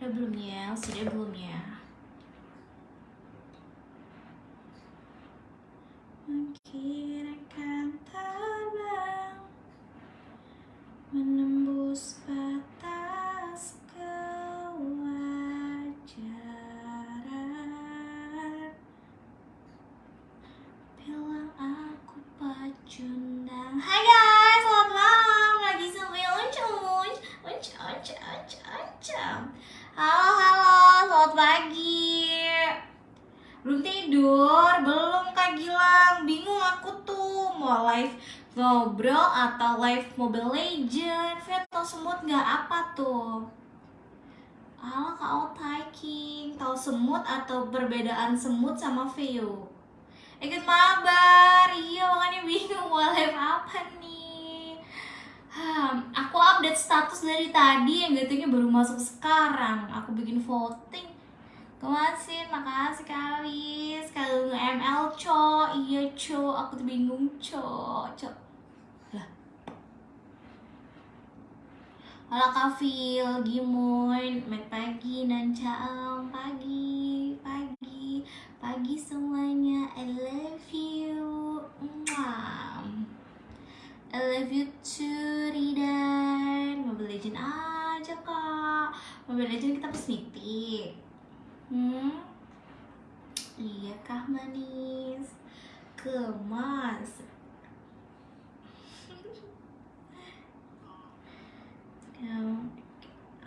Udah belum ya? Sudah belum ya? Atau live Mobile Legend. Veto semut nggak apa tuh? Halo Kak Otai King. Tahu semut atau perbedaan semut sama Veo? Ikut mabar, iya makanya bingung mau live apa nih. Hmm, aku update status dari tadi. Yang gatungnya baru masuk sekarang. Aku bikin voting. Kemasin, makasih kali Sekali nge-ML, co Iya, co, aku tuh bingung, co Co Halo Kafil, Gimoy, Mek Pagi, Nancaam, Pagi, Pagi, Pagi semuanya, I love you Mwah. I love you too, Ridan Mobile Legend aja kak Mobile Legend kita pesnitik Hmm? Iya kah manis? Kemas Yang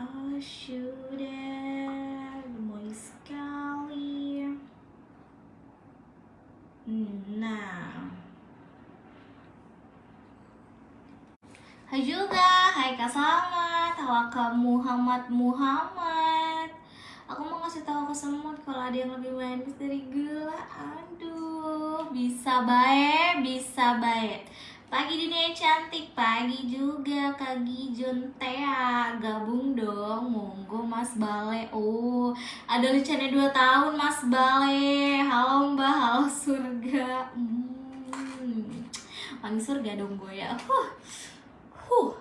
Oh sudah Gemoy sekali. Nah. Hai juga, hai Kak Selamat, halo Kak Muhammad Muhammad. Aku mau ngasih tahu ke semut kalau ada yang lebih manis dari gula. Aduh, bisa baik, bisa baik Pagi dunia yang cantik, pagi juga Kak Gijon Tea Gabung dong, monggo Mas Bale. Oh, ada lucanya 2 tahun Mas Bale. Halo Mbak, halo surga. Hmm. Wangi surga dong gue ya. Huh. Huh.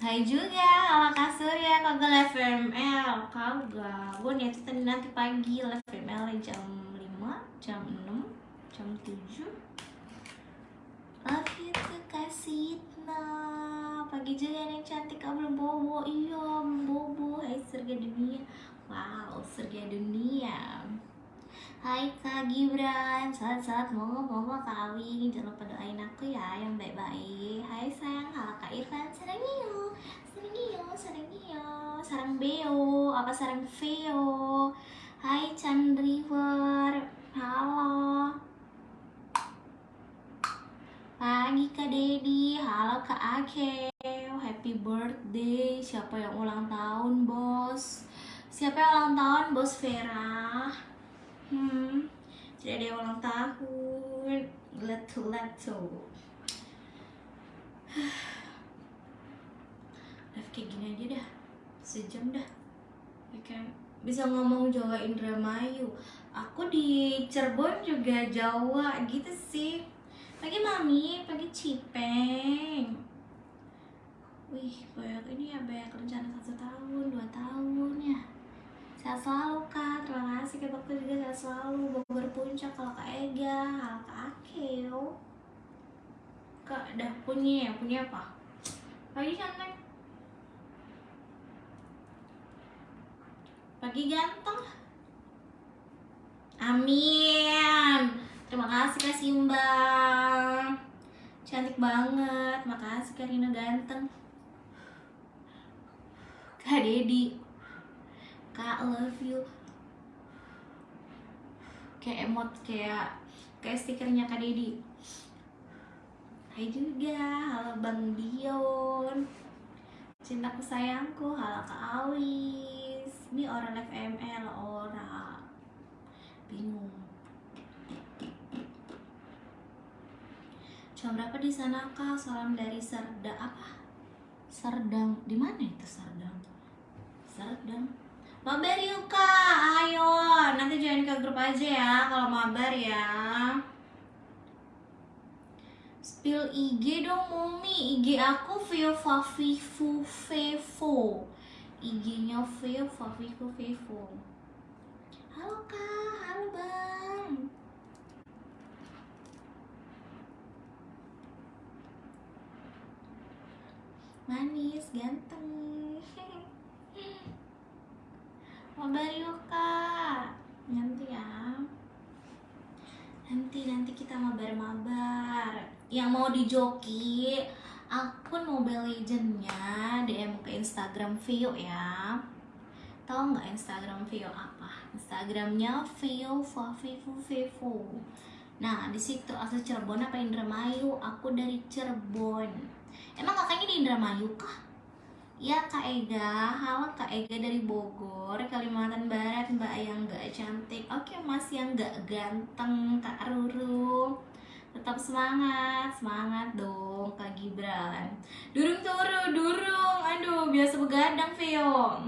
Hai juga, halo Kak Surya, kagak live VML Kagak, gue tadi nanti pagi. Live VML jam 5, jam 6, jam 7 Love you Kak Sitna Pagi juga yang cantik, kau belum bobo Iya, bobo, hai surga dunia. Wow, surga dunia. Hai Kak Gibran, saat-saat mau mau kawin Jangan lupa doain aku ya yang baik-baik. Hai sayang, halo Kak Irfan, sarang iyo Sarang iyo, sarang iyo Sarang beo, apa sarang veo? Hai Chan River, halo Pagi Kak Dedi, halo Kak Ake Happy birthday, siapa yang ulang tahun bos? Siapa yang ulang tahun bos Vera? Hmm, tidak ada yang ulang tahun. Letu letu. Live kayak gini aja dah, sejam dah. Ya kan? Bisa ngomong Jawa Indramayu. Aku di Cirebon juga Jawa gitu sih. Pagi mami, pagi cipeng. Wih, banyak ini ya banyak rencana satu tahun, dua tahun ya. Sehat selalu kak, terima kasih kak dokter juga sehat selalu. Bogor puncak kalau kak Ega, halo kak Akeo. Kak udah punya ya, punya apa? Pagi cantik Pagi ganteng. Amin Terima kasih kak Simba Cantik banget, makasih kak Rina ganteng. Kak Dedi. Kak love you. Kayak emot kayak Kayak stikernya Kak Dedi. Hai juga Halo Bang Dion. Cintaku sayangku Halo Kak Awis. Ini orang live ML Orang. Bingung Jam berapa di sana kak? Salam dari Serda apa? Serdang. Di mana itu Serdang? Serdang. Mabar yuk kak, ayo Nanti join ke grup aja ya Kalau mabar ya Spill IG dong Mumi IG aku Vio Fafifu Fevo IG-nya Vivo Vivo Vivo halo kak halo bang manis ganteng. Mabar yuk kak? Nanti ya. Nanti nanti kita mabar-mabar. Yang mau dijoki akun Mobile Legendnya DM ke Instagram Vio ya. Tahu nggak Instagram Vio apa? Instagramnya Vio Vivo Vivo nah di situ asal Cirebon apa Indramayu? Aku dari Cirebon emang kakaknya di Indramayu kah? Ya Kak Ega, halo Kak Ega dari Bogor, Kalimantan Barat. Mbak yang gak cantik. Oke mas yang gak ganteng Kak Ruru. Tetap semangat, semangat dong Kak Gibran. Durung turu, durung, aduh biasa begadang Vio.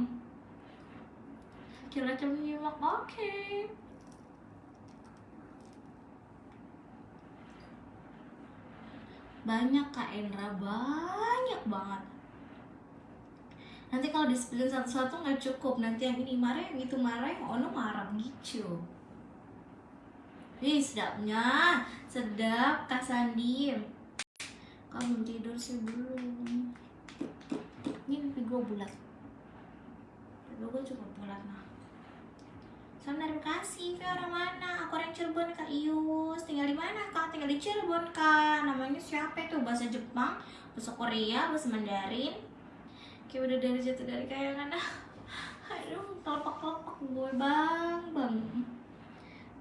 Kira menyimak, oke Banyak Kak Endra, banyak banget. Nanti kalau disebelin satu-satu nggak cukup. Nanti yang ini marah yang itu marah yang ono marah gitu. Wih sedapnya. Sedap kak Sandi. Kamu tidur sih belum. Ini mimpi gue bulat. Mimpi gue cukup bulat nah Salam dari Bekasi, Via orang mana? Aku orang Cirebon Kak Ius. Tinggal di mana Kak? Tinggal di Cirebon Kak. Namanya siapa itu? Bahasa Jepang, bahasa Korea, bahasa Mandarin. Kayak udah dari jatuh dari kayangan. Aduh kelopak-kelopak gue bang bang.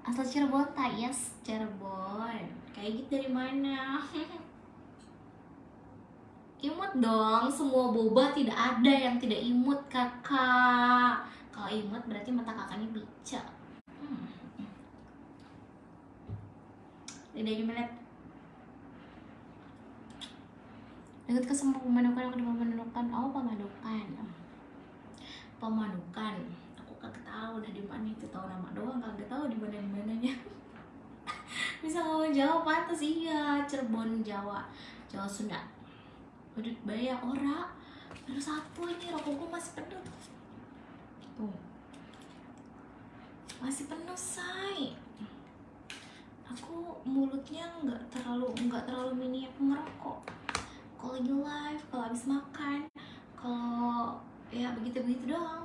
Asal Cirebon tak yes Cirebon. Kayak gitu dari mana? Imut dong semua boba tidak ada yang tidak imut kakak kalau imut berarti mata kakaknya bica hmm. lidahnya melihat Dekat ke semua pemadukan aku pemadukan. Oh pemadukan. Pemadukan. Aku kagak tahu udah di mana itu tahu nama doang kagak tahu di mana mananya. Bisa ngomong Jawa pantas iya Cirebon Jawa Jawa Sunda. Udah bayar ora baru satu ini rokokku masih penuh tuh masih penuh say. Aku mulutnya nggak terlalu nggak terlalu minyak merokok kalau lagi live kalau habis makan kalau ya begitu begitu doang.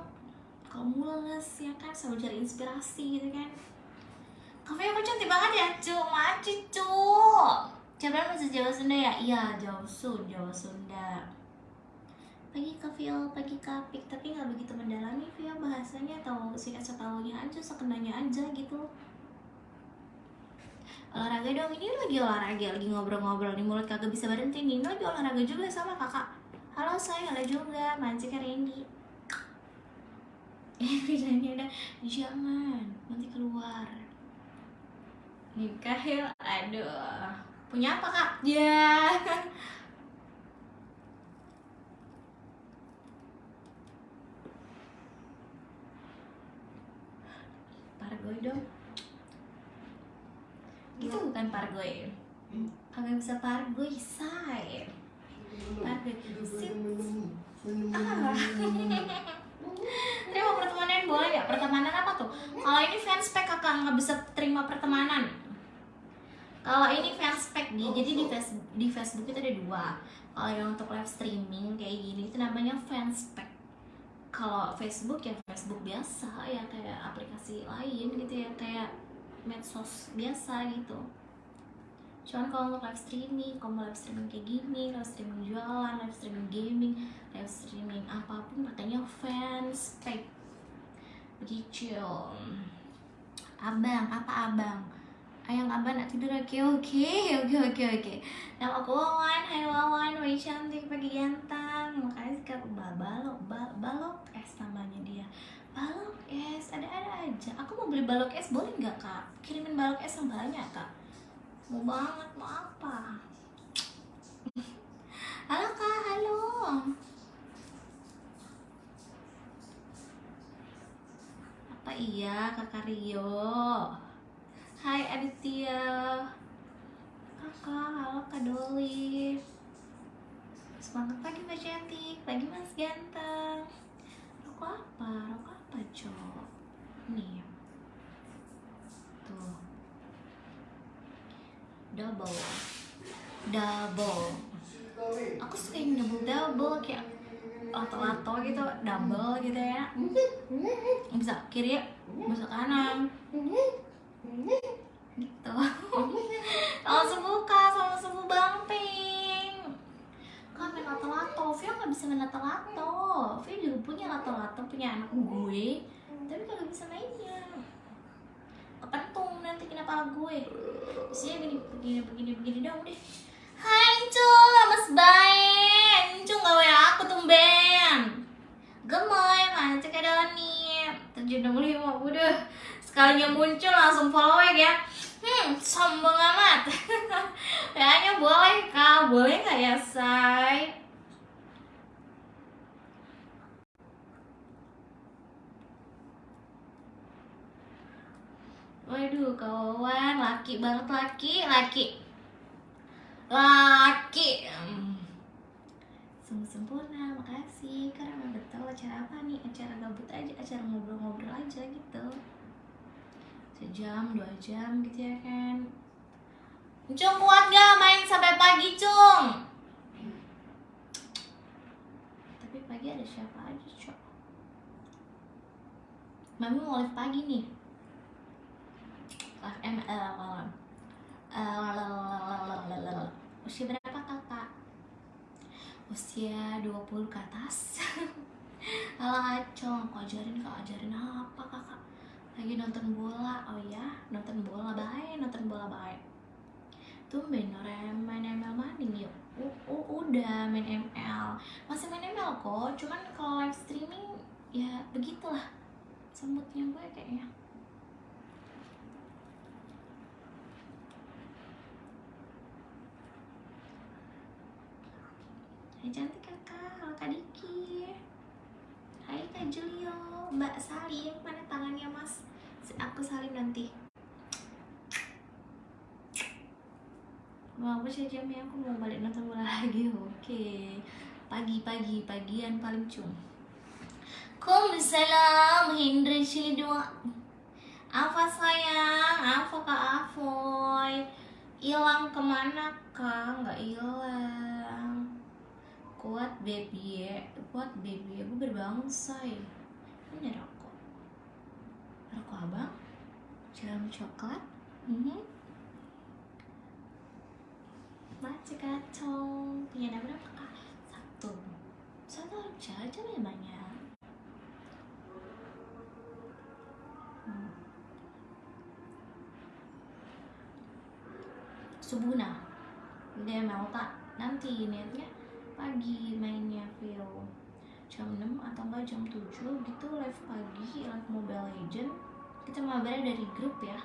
Kalau mules ya kan selalu cari inspirasi gitu kan. Kafe aku cantik banget ya? Cu macu cu coba masih Jawa Sunda ya? Iya Jawa Sunda Jawa Sunda pagi kafil pagi kapik tapi nggak begitu mendalami via bahasanya. Atau sih setahunya aja sekenanya aja gitu. Olahraga dong. Ini lagi olahraga lagi ngobrol-ngobrol di mulut kagak bisa berhenti. Nih lagi olahraga juga sama kakak. Halo saya ada juga mancing Randy. Eh bedanya ada jangan. Nanti keluar. Nikah ya aduh. Punya apa kak? Ya pargoy dong. Itu bukan pargoy kagak bisa pargoy say. Pargoy sip. Ah terima pertemanan boleh ya pertemanan apa tuh? Kalau ini fanspek kakak nggak bisa terima pertemanan? Kalau ini fanspek nih jadi di Facebook, di Facebook itu ada dua. Kalau yang untuk live streaming kayak gini itu namanya fanspek kalau Facebook ya Facebook biasa ya kayak aplikasi lain gitu ya kayak medsos biasa gitu. Cuman kalau untuk live streaming kalau live streaming kayak gini live streaming jualan live streaming gaming live streaming apa pun katanya fans pay begitu. Abang apa abang ayang abang nak tidur. Oke oke oke oke oke. Nama aku Wawan. Hai Wawan Wai cantik pagi ganteng. Makasih kak. Balok balok es namanya dia. Balok es ada-ada aja. Aku mau beli balok es boleh nggak kak? Kirimin balok es yang banyak kak. Mau banget mau apa? Halo kak halo. Apa iya kakak Rio Hai Aditya Kakak, halo Kak Doli. Semangat pagi Mbak Cantik, pagi Mas Ganteng. Rokok apa? Rokok apa Cok? Nih. Tuh. Double. Double. Aku suka yang double-double kayak lato-lato gitu, double gitu ya. Bisa kiri, bisa kanan. Mm-hmm gitu. Langsung buka sama subuh bang pink kan main lato-lato. Via nggak bisa main lato-lato. Via juga punya lato-lato punya anak gue. Tapi kagak bisa mainnya. Kepentung nanti kena pala gue. Terus dia begini begini begini dong deh. Hai Cung, mas baik Cung gak wa aku tumben Gemoy, mana Kak Doni 765, udah Sekalinya muncul langsung follow ya Hmm, sombong amat. Kayaknya boleh kak, boleh gak ya say? Waduh kawan, laki banget laki, laki. Laki. Hmm. Sungguh sempurna, makasih. Karena tahu acara apa nih? Acara gabut aja, acara ngobrol-ngobrol aja gitu Sejam, dua jam gitu ya kan Cung kuat gak main sampai pagi Cung? Tapi pagi ada siapa aja Cung? Mami mau live pagi nih live ML usia berapa kakak? usia 20 ke atas Halo acong, kau ajarin kau ajarin apa kakak? Lagi nonton bola, oh ya nonton bola. Baik, nonton bola baik Tumben orang main ML maning yuk udah main ML Masih main ML kok, cuman kalau live streaming ya begitulah Semutnya gue kayaknya. Cantik kakak, kak Julio, mbak Salim, mana tangannya mas? Aku salim nanti Mau apa sih jamnya? Aku mau balik nonton bola lagi, oke Pagi-pagi, pagian paling cum Kumsalam, Hendra dua Apa sayang? Apa kak Avoy? Hilang ke mana kak? Nggak hilang kuat baby ya kuat baby. Ya gue berbangsa ya ini rokok. Rokok abang? Jalan coklat? Mm-hmm. Macet kacau. Punya ada berapa kak? Satu. Satu aja, aja banyak hmm. Subuna. Dia mau tak nanti niatnya pagi mainnya Vio jam 6 atau enggak jam 7 gitu live pagi live Mobile Legend. Kita mabarnya dari grup ya.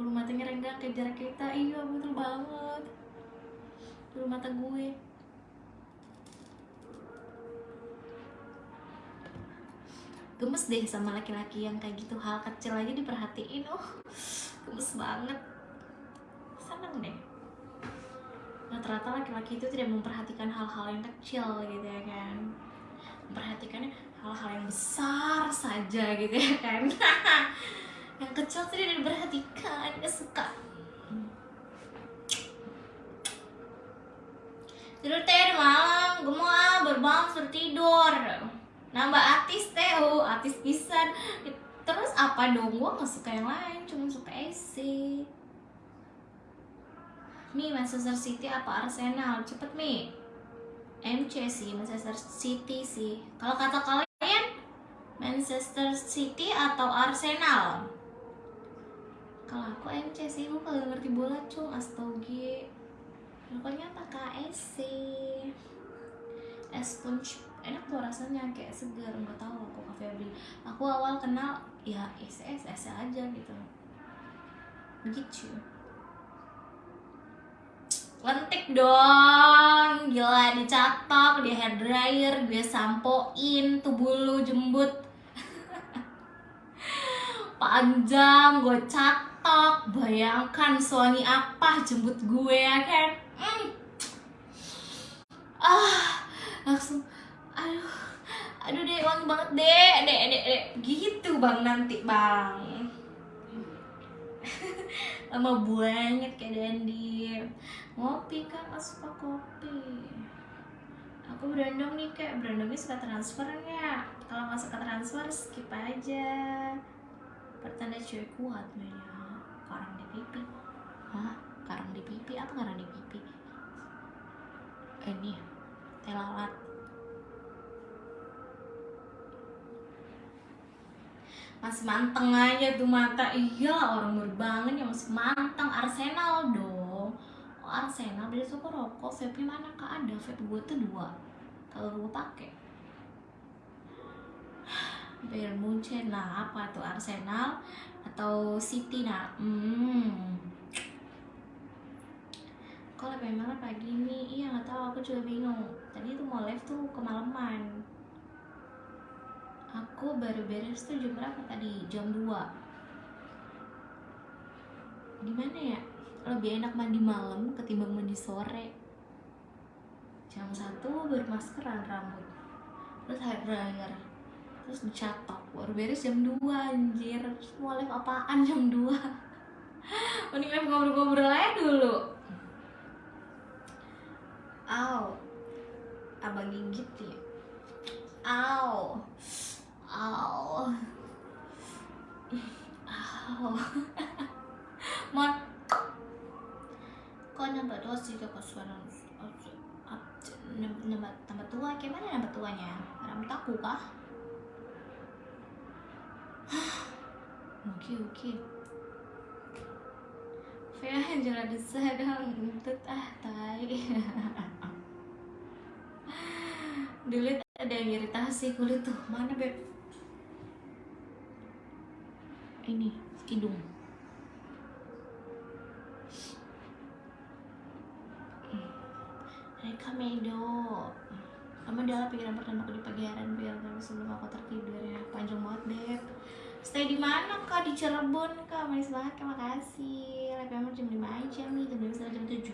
Bulu matanya renggang kejar kita. Iya betul banget. Bulu mata gue. Gemes deh sama laki-laki yang kayak gitu. Hal kecil aja diperhatiin oh. Gemes banget seneng deh. Rata-rata laki-laki itu tidak memperhatikan hal-hal yang kecil gitu ya kan. Memperhatikannya hal-hal yang besar saja gitu ya kan. Yang kecil tidak diperhatikan gak suka. Tidur teh malam. Gue mau ah berbangun suruh tidur. Nambah artis teh. Oh artis pisan. Terus apa dong? Gue nggak suka yang lain cuma suka AC Mi Manchester City apa Arsenal? Cepet Mi. MC sih Manchester City sih. Kalau kata kalian Manchester City atau Arsenal? Kalau aku MC sih gue kalau ngerti bola cung astogi pokoknya pakai AC es punch. Enak tuh rasanya kayak segar. Nggak tahu aku kafe Febri. Aku awal kenal ya SS SS aja gitu. Begitu lentik dong. Gila dicatok di hair dryer gue sampoin tuh bulu jembut. Panjang gue catok bayangkan suami apa jembut gue ya kan? Mm. ah langsung aduh aduh deh wangi banget dek dek dek dek. Gitu bang nanti bang. Lama banget kayak Dandy ngopi kan suka kopi. Aku berandong nih kayak berandongnya suka transfer nggak? Kalau nggak suka transfer skip aja. Pertanda cewek kuat banyak karang di pipi. Hah? Karang di pipi? Apa karang di pipi? Ini teh lalat. Masih manteng aja tuh mata. Iya orang berbangun ya masih manteng. Arsenal dong Arsenal beli suka rokok vape mana kak? Ada vape gue tuh dua. Kalau gue pakai. Bayern Munchen nah apa tuh Arsenal atau City nah hmm. Kalau memang pagi ini? Iya nggak tahu aku juga bingung. Tadi tuh mau live tuh kemalaman. Aku baru beres tuh jam berapa tadi? Jam 2 gimana ya lebih enak mandi malam ketimbang mandi sore. Jam satu baru maskeran rambut. Terus hair dryer terus dicatok. Baru beres jam 2 anjir. Terus mau live apaan jam 2 mending live ngobrol-ngobrol aja dulu. Aw Abang gigit ya. Aw Aw Aw Mon Kok nambah tua sih kok suara nambah, tua? Gimana nambah tuanya? Rambut aku kah? Oke oke. Desadang Entut ah tai. Dulu ada yang iritasi kulit tuh. Mana beb? Ini hidung Reka Medo. Kamu adalah pikiran pertama aku di pagi hari biar sebelum aku tertidur ya. Panjang banget beb Stay di mana kak? Di Cirebon kak. Manis banget kak. Makasih. Live memang jam 5 aja nih Jam 5 sampai jam 7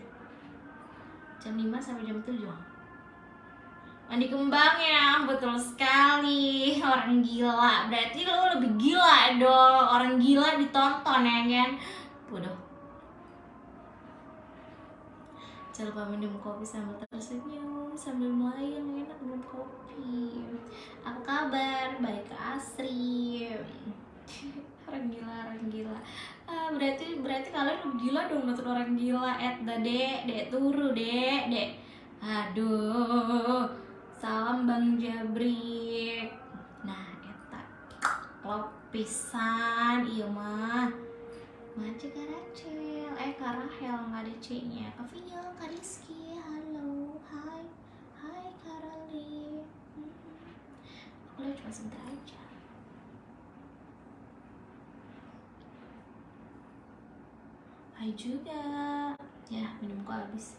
Jam 5 sampai jam 7 Mandi kembang ya Betul sekali. Orang gila. Berarti lo lebih gila dong Orang gila ditonton ya kan? Bodoh Jangan lupa minum kopi sambil tersenyum Sambil melayang enak minum kopi. Apa kabar? Baik ke Asri. Orang gila, orang gila. Ah, Berarti berarti kalian lebih gila dong nonton orang gila. Et dek, dek turu dek, dek. Aduh Salam Bang Jabrik Nah, eta. Lopisan Iya mah Mace Karacel Eh Karahel nggak ada C nya Kak Vio, Kak Rizky. Halo, hai. Hai Karali hmm. Aku lihat cuma sebentar aja. Hai juga. Ya, minumku habis.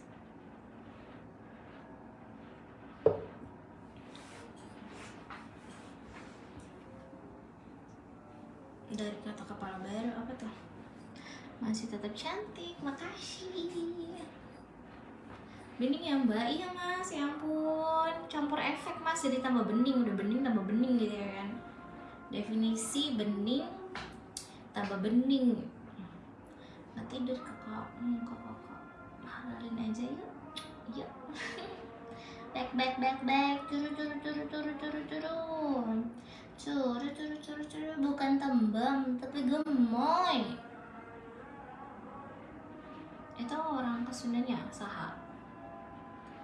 Dari kata kepala baru apa tuh masih tetap cantik makasih. Bening ya mbak. Iya mas. Ya ampun. Campur efek mas. Jadi tambah bening udah bening tambah bening gitu ya kan. Definisi bening tambah bening. Nggak tidur kakak hmm, kakak kakak halalin aja yuk. Yuk. Back back back back. Turu turu turu turu turu turu. Curu, curu, curu, curu, bukan tembam, tapi gemoy. Itu orang kesundanya saha.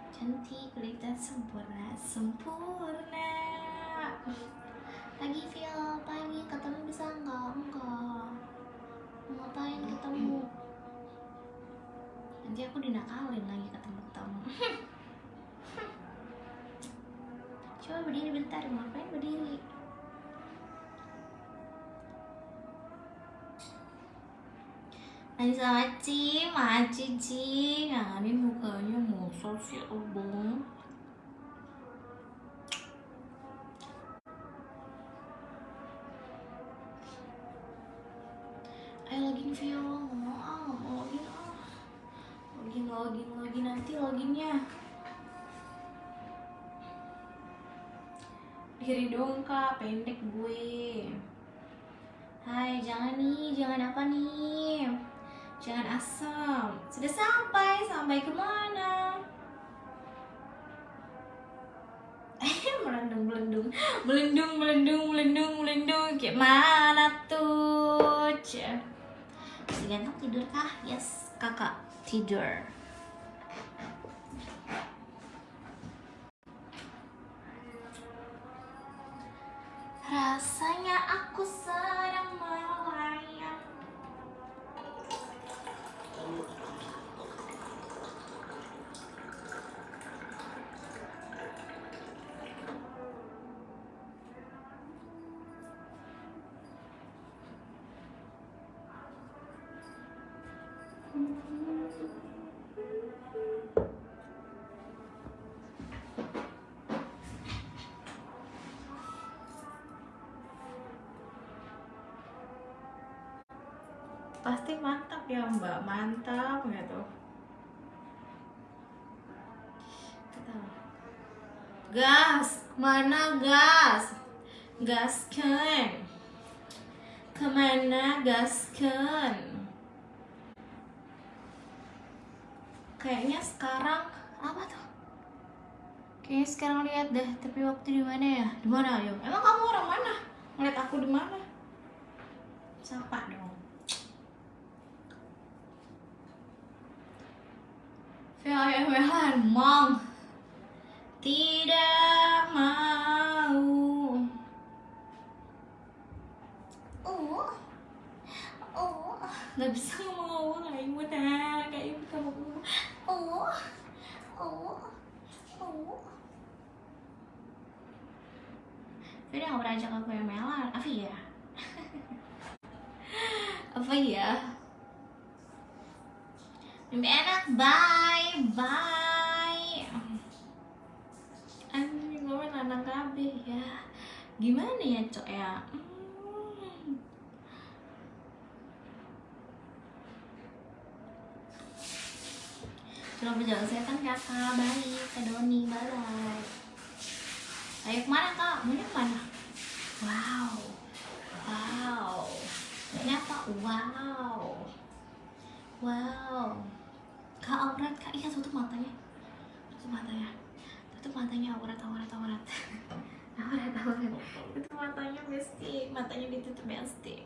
Cantik, kelihatan sempurna, sempurna. Pagi feel, pagi ketemu bisa enggak? Enggak. Ngapain ketemu? Nanti aku dinakalin lagi ketemu-ketemu. Coba berdiri bentar, ngapain berdiri? Anissa Maci, Maci Ci Nganganin mukanya masa sih abang Ayo login nggak mau ah, mau login ah Login, login, login nanti loginnya diri dong kak pendek gue Hai jangan nih jangan apa nih jangan asam. Sudah sampai sampai ke mana? Eh melendung. Melendung melendung melendung melendung. Melendung kayak mana tuh? Ganteng tidur kah? Yes kakak tidur. Rasanya aku sedang melayang Pasti mantap ya mbak, mantap gitu Gas, mana gas? Gaskan Ke mana gaskan? Kayaknya sekarang apa tuh? Kayaknya sekarang lihat deh, tapi waktu di mana ya? Di mana ayo? Emang kamu orang mana? Ngeliat aku di mana? Sapa dong. Vehan mong tidak mau. Oh, oh, nggak bisa ngomong kayak ibu nah, kayak ibu kamu. Oh, oh, oh. Dia nggak pernah ajak aku yang melan, apa ya? apa ya? Mimpi enak, bye, bye. Anjing gue anak kabeh ya. Gimana ya, Cok ya? Hmm. Selamat berjalan setan kakak, baik, Kak Doni, bye Ayo ke mana kak? Maunya ke mana? Wow, wow, ternyata wow, wow. Kak aurat kak, iya tutup matanya, tutup matanya, tutup matanya aurat, aurat, aurat, aurat, aurat. Tutup matanya besti, matanya ditutup besti.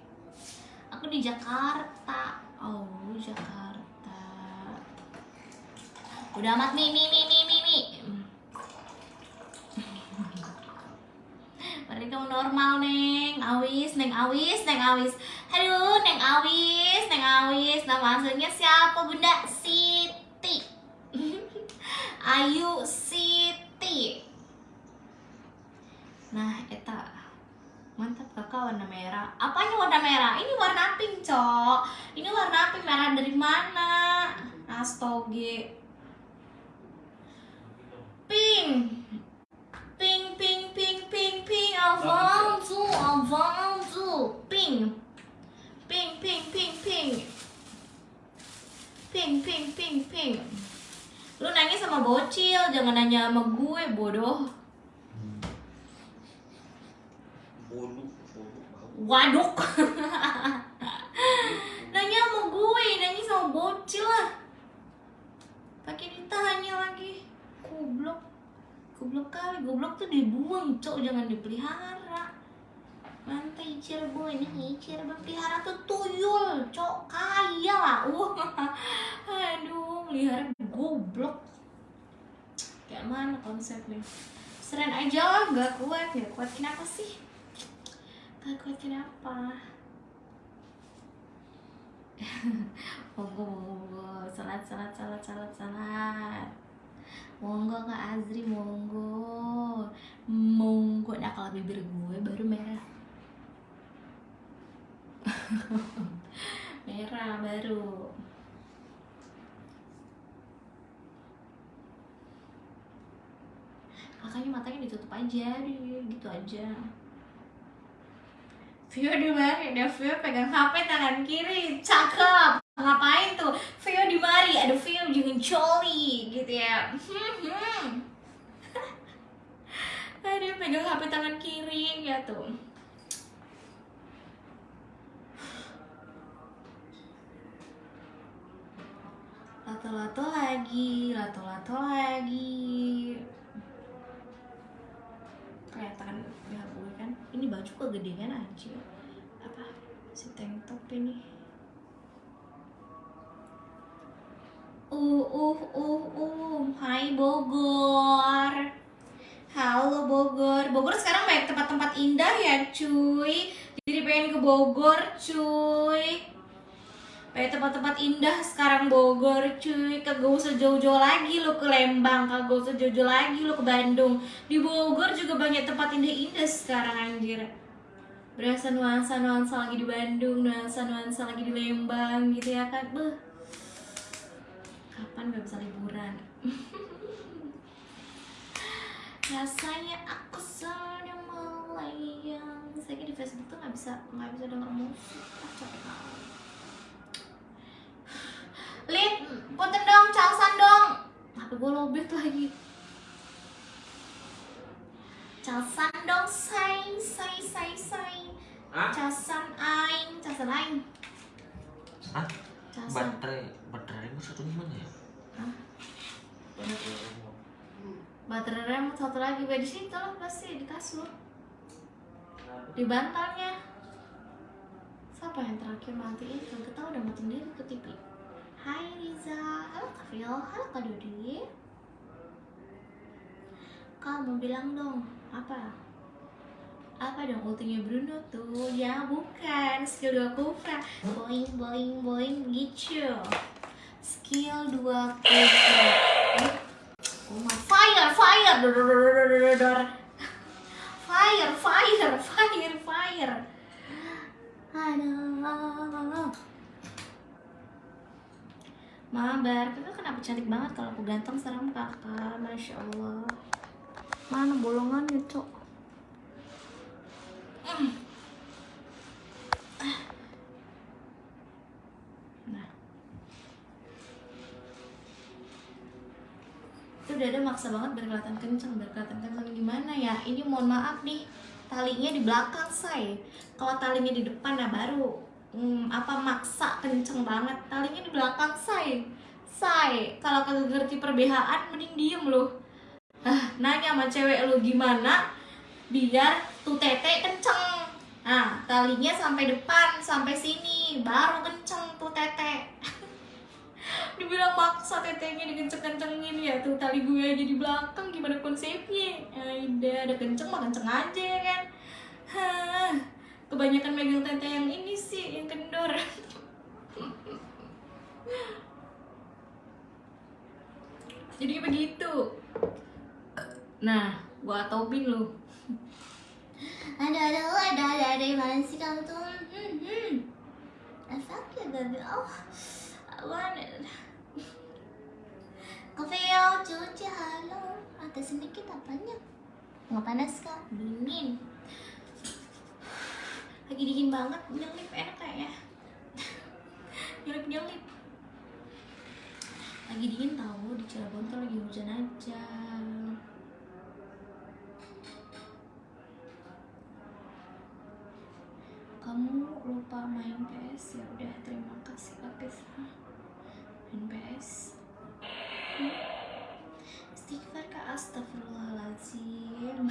Aku di Jakarta, oh Jakarta. Udah amat nih, nih, nih, nih, nih, nih. Balik kamu normal, Neng. Awis, Neng Awis, Neng Awis. Aduh, Neng Awis, Neng Awis. Nama aslinya siapa, Bunda? Siti. Ayu Siti. Nah, eta. Mantap kakak warna merah. Apanya warna merah? Ini warna pink, Cok. Ini warna pink merah dari mana? Astoge. Pink. Pink, pink, pink, pink, pink. Avanzu, avanzu. Pink. Pink, pink, pink, pink. Pink, pink, pink, pink. Lu nanya sama bocil, jangan nanya sama gue, bodoh. Waduk. nanya sama gue, nanya sama bocil lah. Pakai ditanya lagi. Goblok. Goblok kali, goblok tuh dibuang, cok, jangan dipelihara. Mantai Cirebon nih, Cirebon pelihara tuh tuyul, cok, kaya lah. Aduh, melihara goblok. Kayak mana konsepnya? Seren aja lah, gak kuat ya. Kuat kenapa sih? Gak kuat kenapa? monggo, monggo. Salat, salat, salat, salat, salat. Monggo Kak Azri, monggo. Monggo. Nah kalau bibir gue baru merah. merah baru. Makanya matanya ditutup aja, gitu aja. Vio di mari, ada Vio pegang HP tangan kiri, cakep. Ngapain tuh? Vio di mari, ada Vio jangan coli, gitu ya. Dia pegang HP tangan kiri ya tuh. Lato-lato lagi, lato-lato lagi. Kelihatan ya gue kan. Ini baju kegedean aja. Apa? Si tank top ini. Uh, uh, uh, uh. Hai Bogor. Halo Bogor. Bogor sekarang banyak tempat-tempat indah ya, cuy. Jadi pengen ke Bogor, cuy. Banyak tempat-tempat indah sekarang Bogor, cuy. Kagak usah jauh-jauh lagi lo ke Lembang, kagak usah jauh-jauh lagi lo ke Bandung. Di Bogor juga banyak tempat indah-indah sekarang anjir. Berasa nuansa-nuansa lagi di Bandung, nuansa-nuansa lagi di Lembang gitu ya kan. Beuh. Kapan gak bisa liburan? rasanya aku sudah melayang saya di Facebook tuh nggak bisa nggak bisa denger musik ah, capek kali Lid, punten dong, calsan dong HP gue lobet lagi Calsan dong, say, say, say, say Hah? Calsan aing, calsan aing Hah? Calsan Baterai baterai itu satu gimana ya? Hah? Baterai remote satu lagi, di situ lah pasti, di kasur Di bantalnya Siapa yang terakhir matiin? Kagak tahu udah matiin diri ke TV Hai Riza, halo Kak Rio, halo Kak Dodi Kamu bilang dong, apa? Apa dong ultinya Bruno tuh? Ya bukan, skill 2 Kufra Boing, boing, boing, gitu Skill 2 Kufra Eh, Oh my fire, fire, dor, dor, dor, dor, dor, dor. fire, fire, fire, fire. Aduh. Mabar, kakak kenapa cantik banget kalau aku ganteng serem kakak, masya Allah. Mana bolongannya cok? Mm. Nah. itu dada maksa banget biar kenceng biar kenceng gimana ya ini mohon maaf nih talinya di belakang say kalau talinya di depan nah baru hmm, apa maksa kenceng banget? Talinya di belakang say say kalau kagak ngerti perbehaan mending diem loh ah nanya sama cewek lu gimana biar tuh tete kenceng? Nah talinya sampai depan sampai sini baru kenceng tuh tete. Dibilang maksa tetenya dikenceng-kencengin ya tuh tali gue aja di belakang gimana konsepnya? Ada ada kenceng mah kenceng aja ya kan? Kebanyakan megang tete yang ini sih yang kendor jadi begitu nah gua topin lu ada ada ada ada ada mana sih kamu tuh hmm, hmm. sakit baby oh I want it. Kaveo, cuci, halo. Ada sedikit apanya? Nggak panas kak? Dingin. Lagi dingin banget, nyelip enak kayaknya. nyelip nyelip. Lagi dingin tahu di Cirebon tuh lagi hujan aja. Kamu lupa main PS ya udah terima kasih Lapis main PS Hmm. Istighfar kak. Astagfirullahaladzim.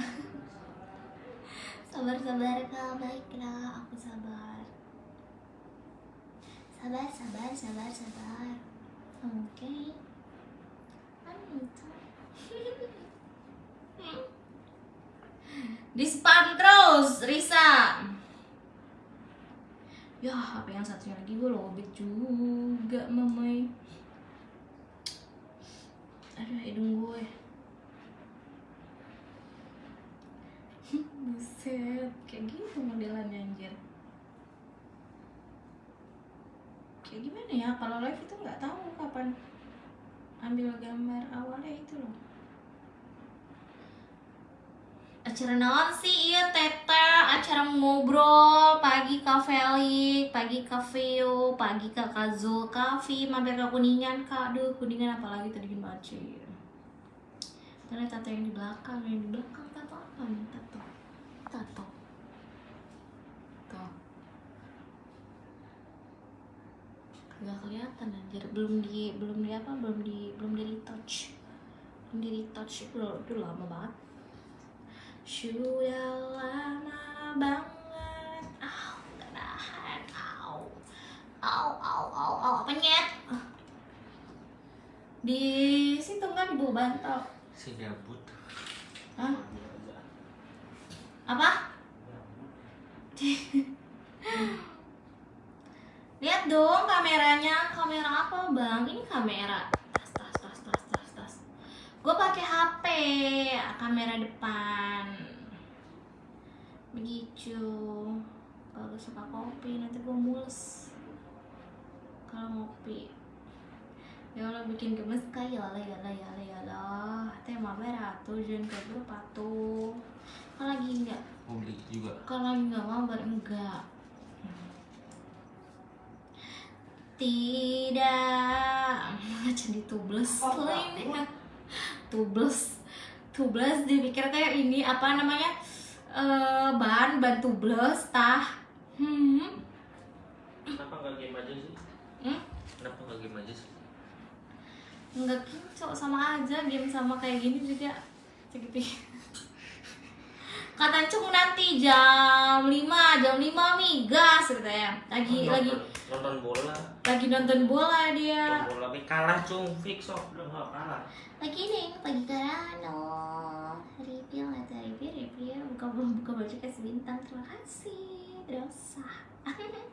Sabar sabar kak. Baiklah aku sabar. Sabar sabar sabar sabar Oke. Anito Di spam terus Risa. Ya HP yang satunya lagi? Gue lobet juga mamai. Aduh hidung gue Buset Kayak gitu modelannya anjir Kayak gimana ya? Kalau live itu nggak tahu kapan Ambil gambar awalnya itu loh. Acara naon sih? Iya tete acara ngobrol. Pagi ke Felix pagi ke Vio pagi ke Kazul Kavi mampir ke kuningan kak. Aduh kuningan apalagi tadi banget sih ternyata tete yang di belakang. Yang di belakang tata apa nih tato tato tuh nggak kelihatan anjir. Belum di belum di apa belum di belum di retouch. Belum di retouch. Itu itu lama banget. Sudah lama banget. Au nggak nahan au. Au au au au. Apa nyet di situ kan di bawah bantal? Si gabut. Hah? apa lihat dong kameranya. Kamera apa bang? Ini kamera. Tas tas tas tas tas tas. Gue pakai HP kamera depan. Begitu. Kalau suka kopi nanti gue mules. Kalau ngopi. Ya Allah bikin gemes kayak ya Allah ya Allah ya Allah ya Allah. Tema merah tuh jangan kayak berapa tuh kalau lagi enggak Mau beli juga. kalau lagi nggak mau? Enggak tidak. Jadi tubles Oh, tuh ini. Tubles tubles dipikir kayak ini apa namanya? Eh ban ban tubles tah. Hmm. Kenapa nggak game aja sih? Hmm? Kenapa nggak game aja sih? nggak kincok sama aja game sama kayak gini juga. Segitu kata cung nanti jam 5 jam 5 migas katanya. Lagi nonton, lagi nonton bola. lagi nonton bola dia Nonton bola tapi kalah cung fix udah nggak kalah. lagi nih pagi karano review atau review review buka buka baju kasih bintang terima kasih dosa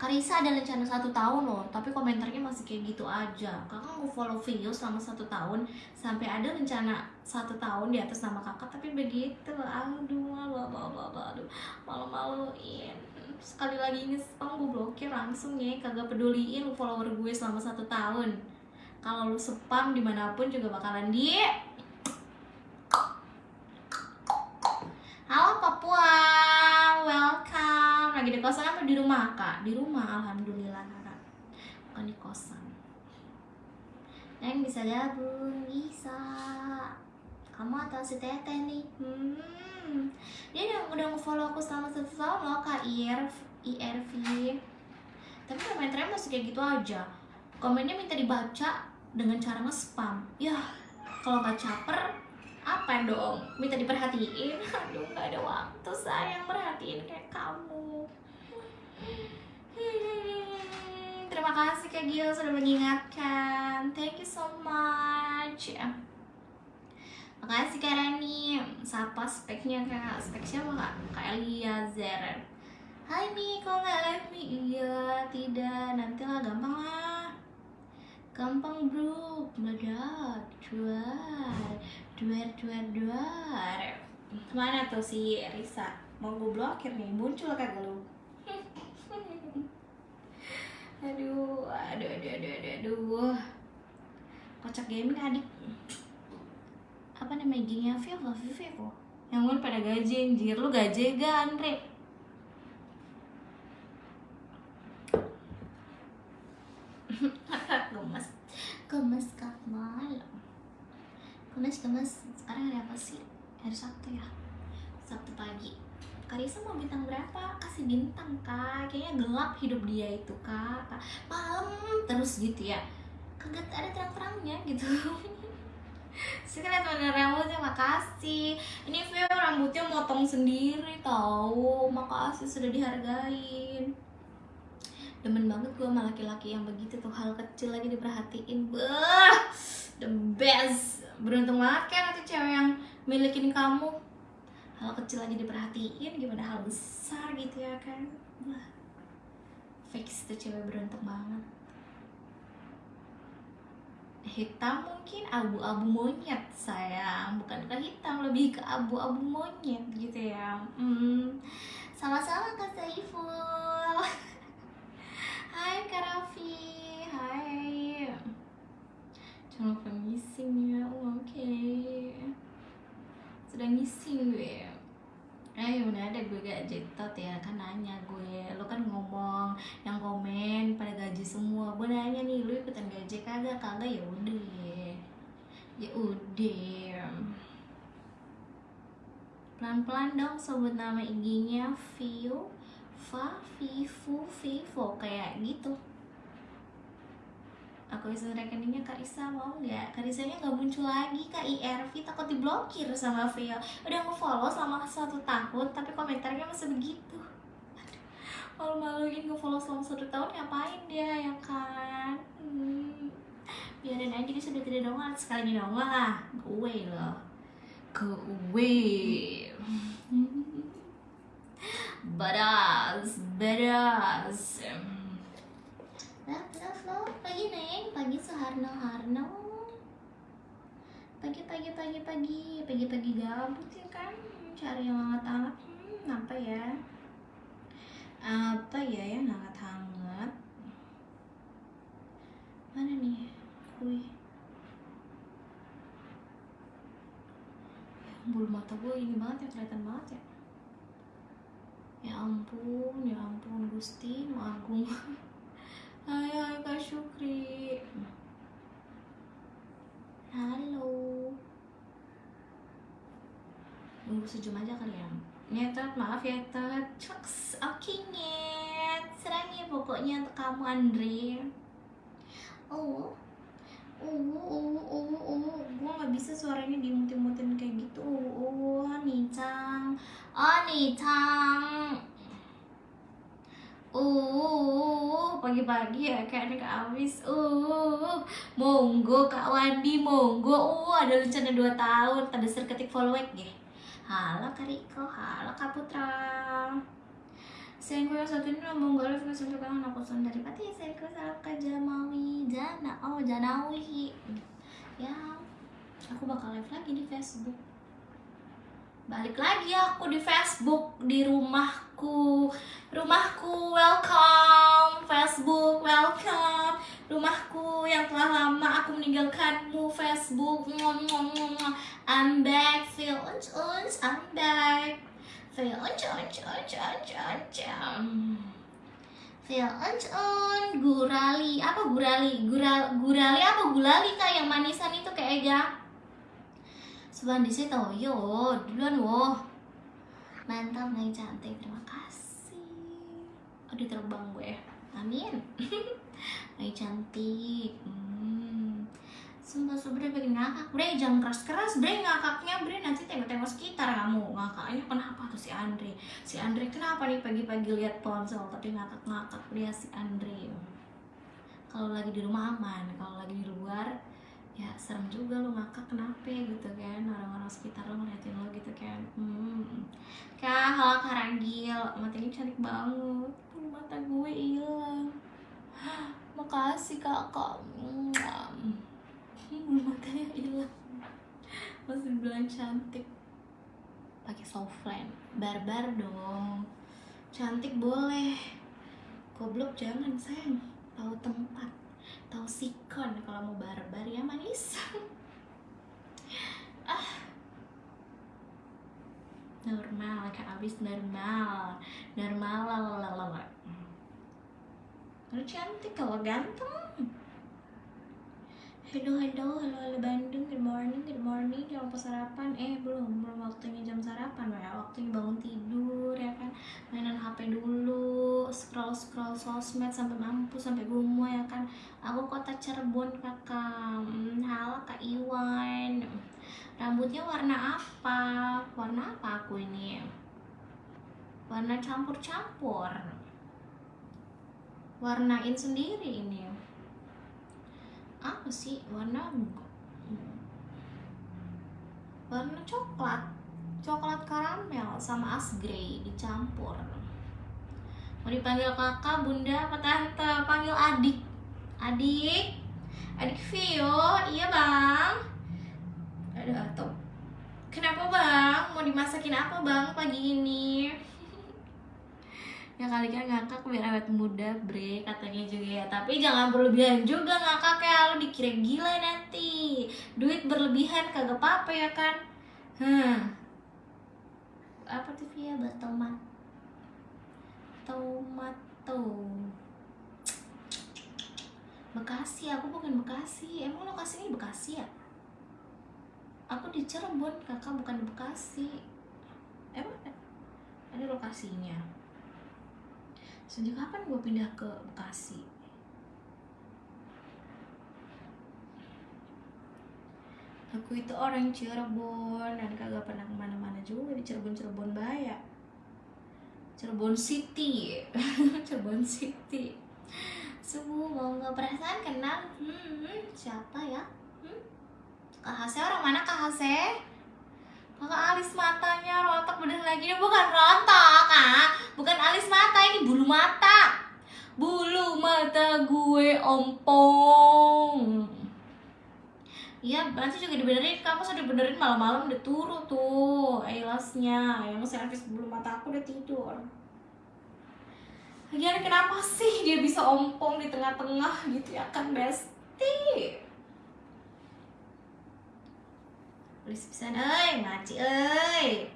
Karisa ada rencana satu tahun loh, tapi komentarnya masih kayak gitu aja. Kakak mau follow video selama satu tahun, sampai ada rencana satu tahun di atas nama kakak, tapi begitu. Aduh, malu, malu, malu, aduh, malu-maluin. Sekali lagi ini spam gue blokir langsung ya, kagak peduliin follower gue selama satu tahun. Kalau lu spam di mana pun juga bakalan di Halo Papua, welcome. Lagi di kosan apa di rumah kak? Di rumah, alhamdulillah kakak. Bukan di kosan. Yang bisa gabung bisa. Kamu atau si Teteh nih? Hmm. Dia udah udah nge-follow aku selama satu tahun loh kak IRV, IRV. Tapi komentarnya masih kayak gitu aja. Komennya minta dibaca dengan cara nge-spam. Ya, kalau nggak caper apa dong? Minta diperhatiin. Aduh nggak ada waktu sayang. Perhatiin kayak kamu. Hmm, terima kasih kak Gil sudah mengingatkan. Thank you so much makasih kak Rani siapa speknya kak spek siapa kak kak Eliezer Hai Mi, kau nggak live Mi? Iya, tidak. Nantilah, gampang lah. Gampang bro, meledak, juar, duar, duar, duar. Mana tuh si Risa? Mau gue blokir nih, muncul kagak lu? aduh, aduh, aduh, aduh, aduh, aduh. Kocak gaming adik. Apa namanya gengnya Vivo, Vivo. Yang gue pada gaji anjir, lu gaji gak Andre? gemes. Gemes kak. Malam gemes gemes. Sekarang hari apa sih? Hari sabtu ya? Sabtu pagi. Karisa mau bintang berapa? Kasih bintang kak. Kayaknya gelap hidup dia itu kak. Kak, Malam terus gitu ya. Kagak ada terang-terangnya gitu Sekarang teman rambutnya makasih. Ini Vio rambutnya motong sendiri tahu Makasih sudah dihargain. Demen banget gue sama laki-laki yang begitu tuh hal kecil lagi diperhatiin. Beuh, the best. Beruntung banget kan tuh cewek yang milikin kamu. Hal kecil lagi diperhatiin gimana hal besar gitu ya kan. Wah, fix tuh cewek beruntung banget hitam mungkin abu-abu monyet sayang. Bukan ke hitam lebih ke abu-abu monyet gitu ya. Hmm. sama-sama kak Saiful. Hai Kak Raffi, hai. Jangan lupa missing ya, oh, oke. Sudah missing gue Eh mana ada gue gak jetot ya, kan nanya gue Lo kan ngomong, yang komen pada gaji semua. Gue nanya nih, lu ikutan gaji kagak? Kagak ya udah. Ya udah. Pelan-pelan dong sebut nama IG-nya Vio Fa Vivu Vivo kayak gitu aku isi rekeningnya Kak Isa mau nggak? Kak Isanya nggak muncul lagi Kak IRV takut diblokir sama Vio udah nge-follow selama satu tahun tapi komentarnya masih begitu Aduh, malu-maluin nge-follow selama satu tahun ngapain dia ya kan hmm. biarin aja dia sudah tidak nongol sekali nongol lah gue loh gue Badas, love. Pagi neng, pagi Soeharno Harno. Pagi, pagi, pagi, pagi, pagi, pagi gabut ya kan? Cari yang hangat-hangat. Hmm, apa ya? Apa ya yang hangat-hangat? Mana nih? Kue. Bulu mata gue ini banget ya, kelihatan banget ya. Ya ampun, ya ampun Gusti, mau agung. Hai hai Kak Syukri. Halo. Nunggu sejam aja kali ya? Nyetot, maaf ya Tet Cuks, oke nyet Serang ya pokoknya untuk kamu Andre. Oh Uh, uh, uh, uh, gue gak bisa suaranya dimutin-mutin kayak gitu. Uh, uh, Nicang, oh Nicang, Uh, pagi-pagi ya kayak Kak Amis. Uh, monggo Kak Wandi, monggo. Uh, ada rencana 2 tahun. Tanda ketik follow ya. Halo Kak Riko, halo Kak Putra. Sayangku yang satu ini mau nggak live sampai kangen aku son dari pati sayangku salam Kak Jamawi Jana oh Janawi ya aku bakal live lagi di Facebook balik lagi aku di Facebook di rumahku. Rumahku welcome. Facebook welcome. Rumahku yang telah lama aku meninggalkanmu Facebook. I'm back. Feel uns uns I'm back. Feel uns uns uns uns uns feel uns uns gurali apa gurali? Gural, gurali apa gulali kak? Yang manisan itu kayak Ega Sebulan di situ, yo, duluan wo. Mantap, naik cantik, terima kasih. Aduh terbang gue, amin. naik cantik. Hmm. Sumpah sumpah bikin ngakak, bre jangan keras keras, bre ngakaknya, bre nanti tengok-tengok sekitar kamu ngakaknya kenapa tuh si Andre, si Andre kenapa nih pagi-pagi lihat ponsel tapi ngakak-ngakak dia si Andre. Kalau lagi di rumah aman, kalau lagi di luar ya serem juga lo ngakak kenapa gitu kan? Orang-orang sekitar lo ngeliatin lo gitu kan. Hmm. kak halo karagil mata ini cantik banget. Mata gue hilang. Makasih kakak hmm, matanya hilang. Masih bilang cantik. Pakai softland barbar dong. Cantik boleh. Goblok jangan sayang. Tahu tempat tahu sikon kalau mau barbar ya manis. Ah. Normal kak abis normal. Normal lalalala lu cantik kalau ganteng Hello, hello, hello, hello Bandung, good morning, good morning. Jangan lupa sarapan, eh belum, belum waktunya jam sarapan ya Waktunya bangun tidur ya kan? Mainan HP dulu, scroll-scroll sosmed sampai mampu, sampai gumo ya kan? Aku kota Cirebon kakak, hmm, halo Kak Iwan. Rambutnya warna apa? Warna apa aku ini? Warna campur-campur. Warnain sendiri ini apa sih? Warna warna coklat. Coklat karamel sama as grey dicampur. Mau dipanggil kakak bunda apa tante? Panggil adik. Adik? Adik Vio? Iya bang. Ada atau kenapa bang? Mau dimasakin apa bang pagi ini ya kali kan ngakak biar awet muda bre katanya juga ya. Tapi jangan berlebihan juga ngakak ya. Lu dikira gila nanti. Duit berlebihan kagak apa-apa ya kan? Hmm apa tuh via tomat. Tomato Bekasi aku bukan Bekasi. Emang lokasinya Bekasi ya? Aku di Cirebon kakak bukan Bekasi. Lokasinya sejak kapan gue pindah ke Bekasi? Aku itu orang Cirebon dan kagak pernah ke mana-mana juga di Cirebon Cirebon Baya. Cirebon City. Cirebon City. Subuh mau nggak perasaan kenal? Hmm, hmm, siapa ya? Hmm? KHC orang mana KHC kakak alis matanya rontok bener lagi ini bukan rontok kak bukan alis mata ini bulu mata bulu mata gue ompong Iya, nanti juga dibenerin. Kamu sudah dibenerin malam-malam udah turun tuh eyelasnya. Yang servis bulu mata aku udah tidur. Lagian kenapa sih dia bisa ompong di tengah-tengah gitu ya kan Besti? Tulis pisan euy, maci euy.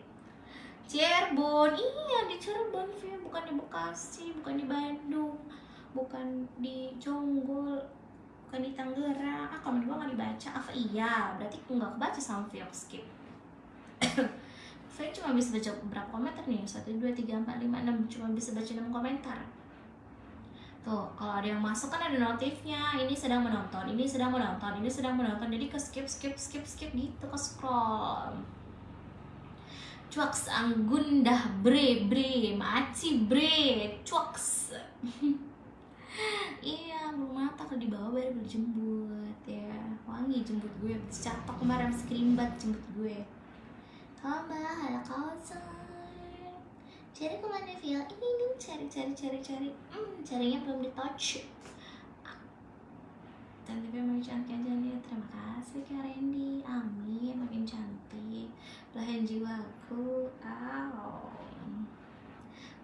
Cirebon, iya di Cirebon, Via. bukan di Bekasi, bukan di Bandung, bukan di Jonggol, bukan di Tangerang. Ah, komen gua nggak dibaca. Apa iya? Berarti nggak kebaca sama Via skip. Saya cuma bisa baca berapa komentar nih? 1, 2, 3, 4, 5, 6 Cuma bisa baca 6 komentar Tuh, kalau ada yang masuk kan ada notifnya Ini sedang menonton, ini sedang menonton, ini sedang menonton. Jadi ke skip, skip, skip, skip gitu, ke scroll. Cuaks anggundah bre bre maci bre cuaks. Iya belum mata kalau dibawa baru berjembut ya. Wangi jembut gue catok kemarin skrimbat jembut gue. Hamba, halo kawasan Cari ke mana Via? Ini, ini, cari, cari, cari, cari. Hmm, carinya belum di touch. Cantiknya makin cantik aja nih Terima kasih Kak Randy. Amin, makin cantik. Belahan jiwaku. Au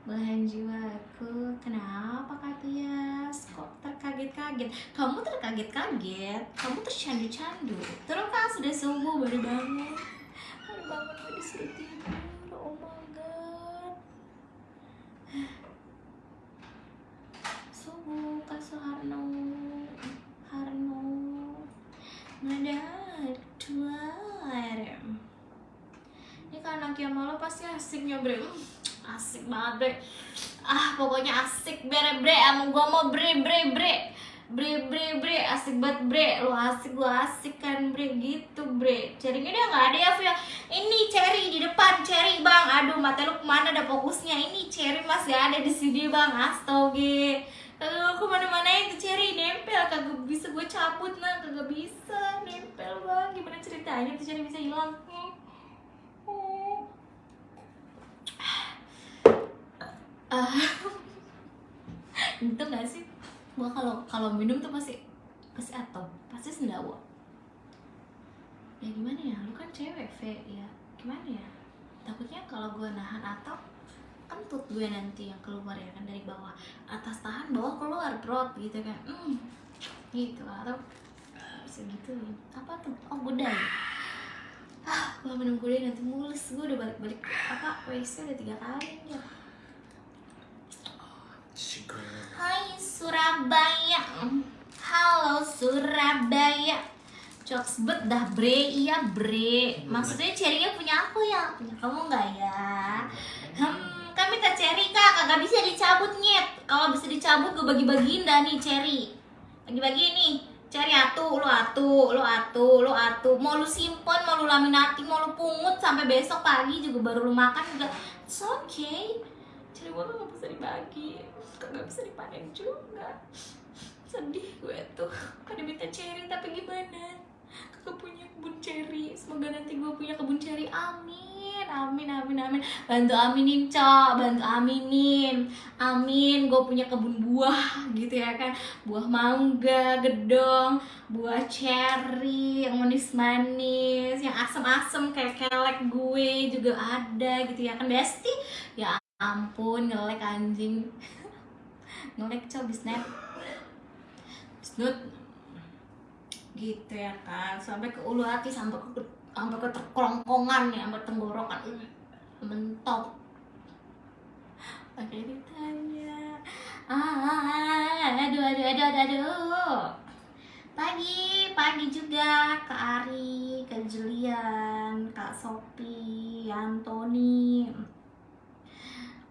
Belahan jiwaku. Kenapa Kak Tias? Kok terkaget-kaget? Kamu terkaget-kaget? Kamu tercandu-candu? Terus kan sudah subuh baru bangun. Baru bangun gue disuruh tidur Oh my Subuh Kak Soeharno Harno. Nada Duar Ini anak yang malu pasti asiknya bre. Hmm, Asik banget bre. Ah pokoknya asik bre bre. Sama gua mau bre bre bre Bre bre bre asik banget bre. Lu asik gua asik kan bre. Gitu bre. Ceringnya dia nggak ada ya Via Ini Cherry di depan Cherry bang. Aduh mata lu ke mana ada fokusnya? Ini Cherry masih ada di sini bang. Astoge Kagak ke mana-mana itu Cherry. Nempel. Kagak bisa gue cabut nah Kagak bisa. Nempel bang. Gimana ceritanya tuh Cherry bisa hilang? Hmm. Hmm. Ah. itu gak sih gua kalau kalau minum tuh pasti pasti atau pasti sendawa. Ya gimana ya lu kan cewek V ya. Gimana ya? Takutnya kalau gua nahan atau kentut gue nanti yang keluar ya kan dari bawah. Atas tahan bawah keluar perut gitu kan. Hmm, gitu. Atau eh, segitu. Apa tuh? Oh gudai ah gua minum gudai nanti mulus gue udah balik-balik apa WC udah tiga kali ya. Hai Surabaya. Halo Surabaya. Jokes bet dah bre, iya bre. Maksudnya cherry punya aku ya? Punya kamu nggak ya? Hmm, kan minta cherry kak, kagak bisa dicabut nyet. Kalau bisa dicabut gue bagi-bagiin dah nih cherry Bagi-bagi nih. Cherry atu, lu atu, lu atu, lu atu. Mau lu simpen, mau lu laminating, mau lu pungut Sampai besok pagi juga baru lu makan juga. It's okay. Cherry gue gak bisa dibagi Kagak bisa dipanen juga. Sedih gue tuh. Kan minta cherry tapi gimana? Kagak punya kebun cherry. Semoga nanti gue punya kebun cherry. Amin amin amin amin. Bantu aminin cok. Bantu aminin. Amin gue punya kebun buah gitu ya kan. Buah mangga gedong buah cherry yang manis manis yang asam asam kayak kelek gue juga ada gitu ya kan. Besti ya ampun ngelek anjing ngelek cok bisnet Snut gitu ya kan sampai ke ulu hati sampai ke sampai ke terkelongkongan ya sampai tenggorokan. Mentok. Pakai ditanya ah aduh aduh aduh aduh aduh. Pagi pagi juga kak Ari kak Julian kak Sopi Antoni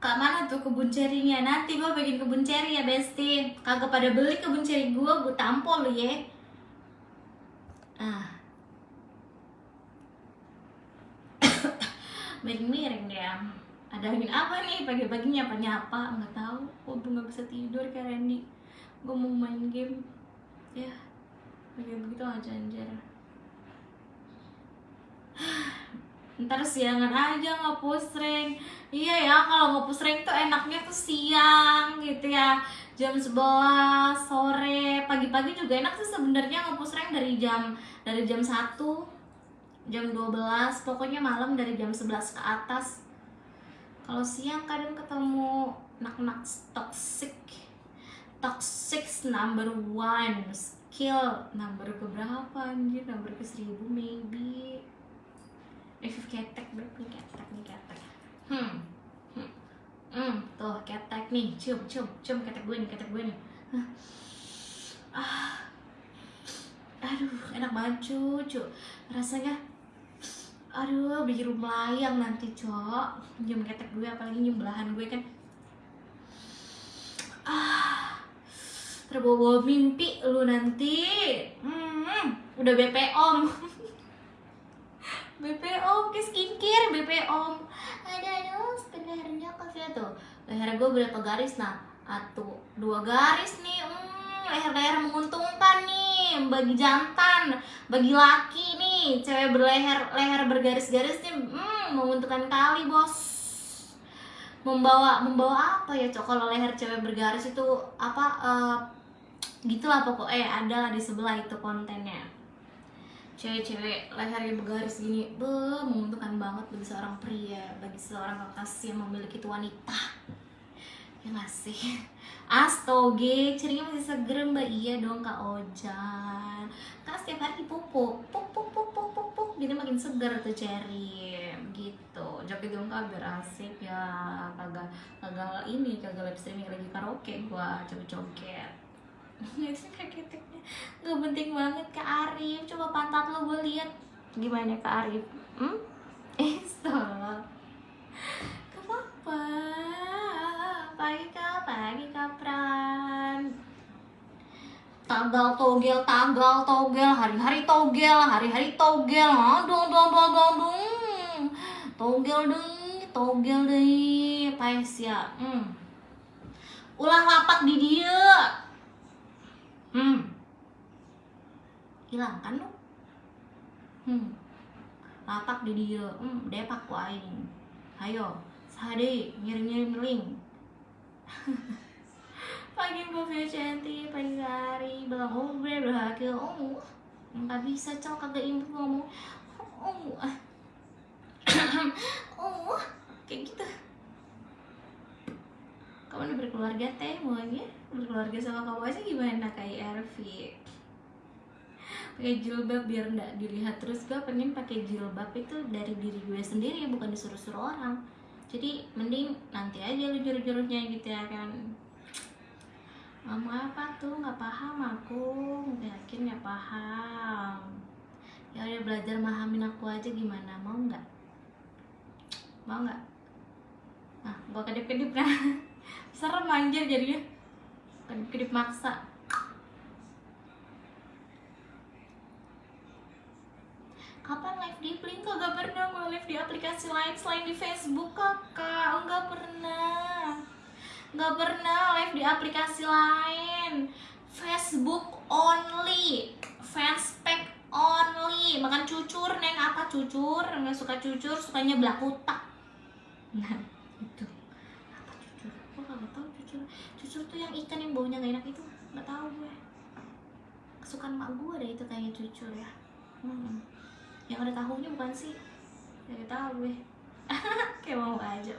Kak mana tuh kebun cerinya? Nanti gue bikin kebun ceri ya Besti. Kagak pada beli kebun ceri gue, gue tampol lu ya Ah. Miring-miring dia Ada angin apa nih? Pagi-pagi nyapa-nyapa Nggak tahu, gue nggak bisa tidur kayak Randy. Gue mau main game. Ya, kayak begitu aja anjir ntar siangan aja nge-push rank iya ya kalau nge-push rank tuh enaknya tuh siang gitu ya. Jam 11 sore. Pagi-pagi juga enak sih sebenarnya nge-push rank dari jam dari jam 1 jam 12 pokoknya malam dari jam 11 ke atas. Kalau siang kadang ketemu nak-nak toxic. Toxic number one. Skill number keberapa anjir? Number ke seribu maybe Review ketek bro, nih ketek nih ketek. Hmm. Hmm, hmm. tuh ketek nih, cium, cium, cium. Ketek gue nih, ketek gue nih. Ah. Aduh, enak banget cucu Rasanya Aduh, bikin melayang nanti cok Nyium ketek gue, apalagi nyium belahan gue kan. Ah. Terbawa-bawa mimpi lu nanti. Hmm, Udah BPOM BPOM ke skincare BPOM ada aduh sebenarnya kafe tuh leher gue berapa garis? Nah satu dua garis nih. Hmm, leher-leher menguntungkan nih bagi jantan bagi laki nih. Cewek berleher leher bergaris-garis nih hmm, menguntungkan kali bos. Membawa membawa apa ya cok? Kalau leher cewek bergaris itu apa uh, gitulah pokoknya eh, ada di sebelah itu kontennya cewek-cewek lehernya bergaris gini be menguntungkan banget bagi seorang pria bagi seorang kekasih yang memiliki wanita. Ya nggak sih? Astoge cerinya masih seger mbak. Iya dong kak Ojan. Kan setiap hari dipupuk puk puk puk puk puk puk jadi makin seger tuh ceri gitu. Joget dong kak biar asik ya. Kagak kagak ini kagak live streaming lagi karaoke gua coba joget kayak keteknya nggak penting banget ke Arif. Coba pantat lo gue lihat. Gimana ke Arif? Hmm? Eh stop kenapa pagi kak pagi kapran tagal togel tagal togel. Hari-hari togel hari-hari togel. Aduh dong dong dong dong togel deh togel deh. Pais ya hmm. ulah lapak di dia hmm. Hilang kan lu? Hmm. Lapak di dia. Hmm depak ku aing ayo sade ngirim ngirim link. Pagi Mbak Cantik, pagi hari bilang oh gue berhasil oh nggak bisa cel kagak impu ngomong. Oh oh kayak gitu kamu udah berkeluarga teh maunya? Berkeluarga sama kamu aja gimana? Kayak Ervi pakai jilbab biar nggak dilihat terus. Gue pengen pakai jilbab itu dari diri gue sendiri bukan disuruh-suruh orang. Jadi mending nanti aja lu juru-jurunya gitu ya kan? Ngomong apa tuh? Nggak paham aku. Yakin nggak paham. Ya udah belajar mahamin aku aja gimana. Mau nggak? Mau nggak? Nah gua kedip-kedip nah serem anjir jadinya. Kedip-kedip maksa. Kapan live di Blink? Kagak pernah gue live di aplikasi lain selain di Facebook kakak. Enggak pernah. Nggak pernah live di aplikasi lain. Facebook only. Fanspage only. Makan cucur neng. Apa cucur? Nggak suka cucur sukanya belakutak nah itu apa cucur gue nggak cucur tuh yang ikan yang baunya gak enak itu nggak tahu gue. Kesukaan mak gue deh itu kayak cucur ya. Hmm. yang ada tahunya bukan sih? Nggak tahu gue. Kayak mau aja.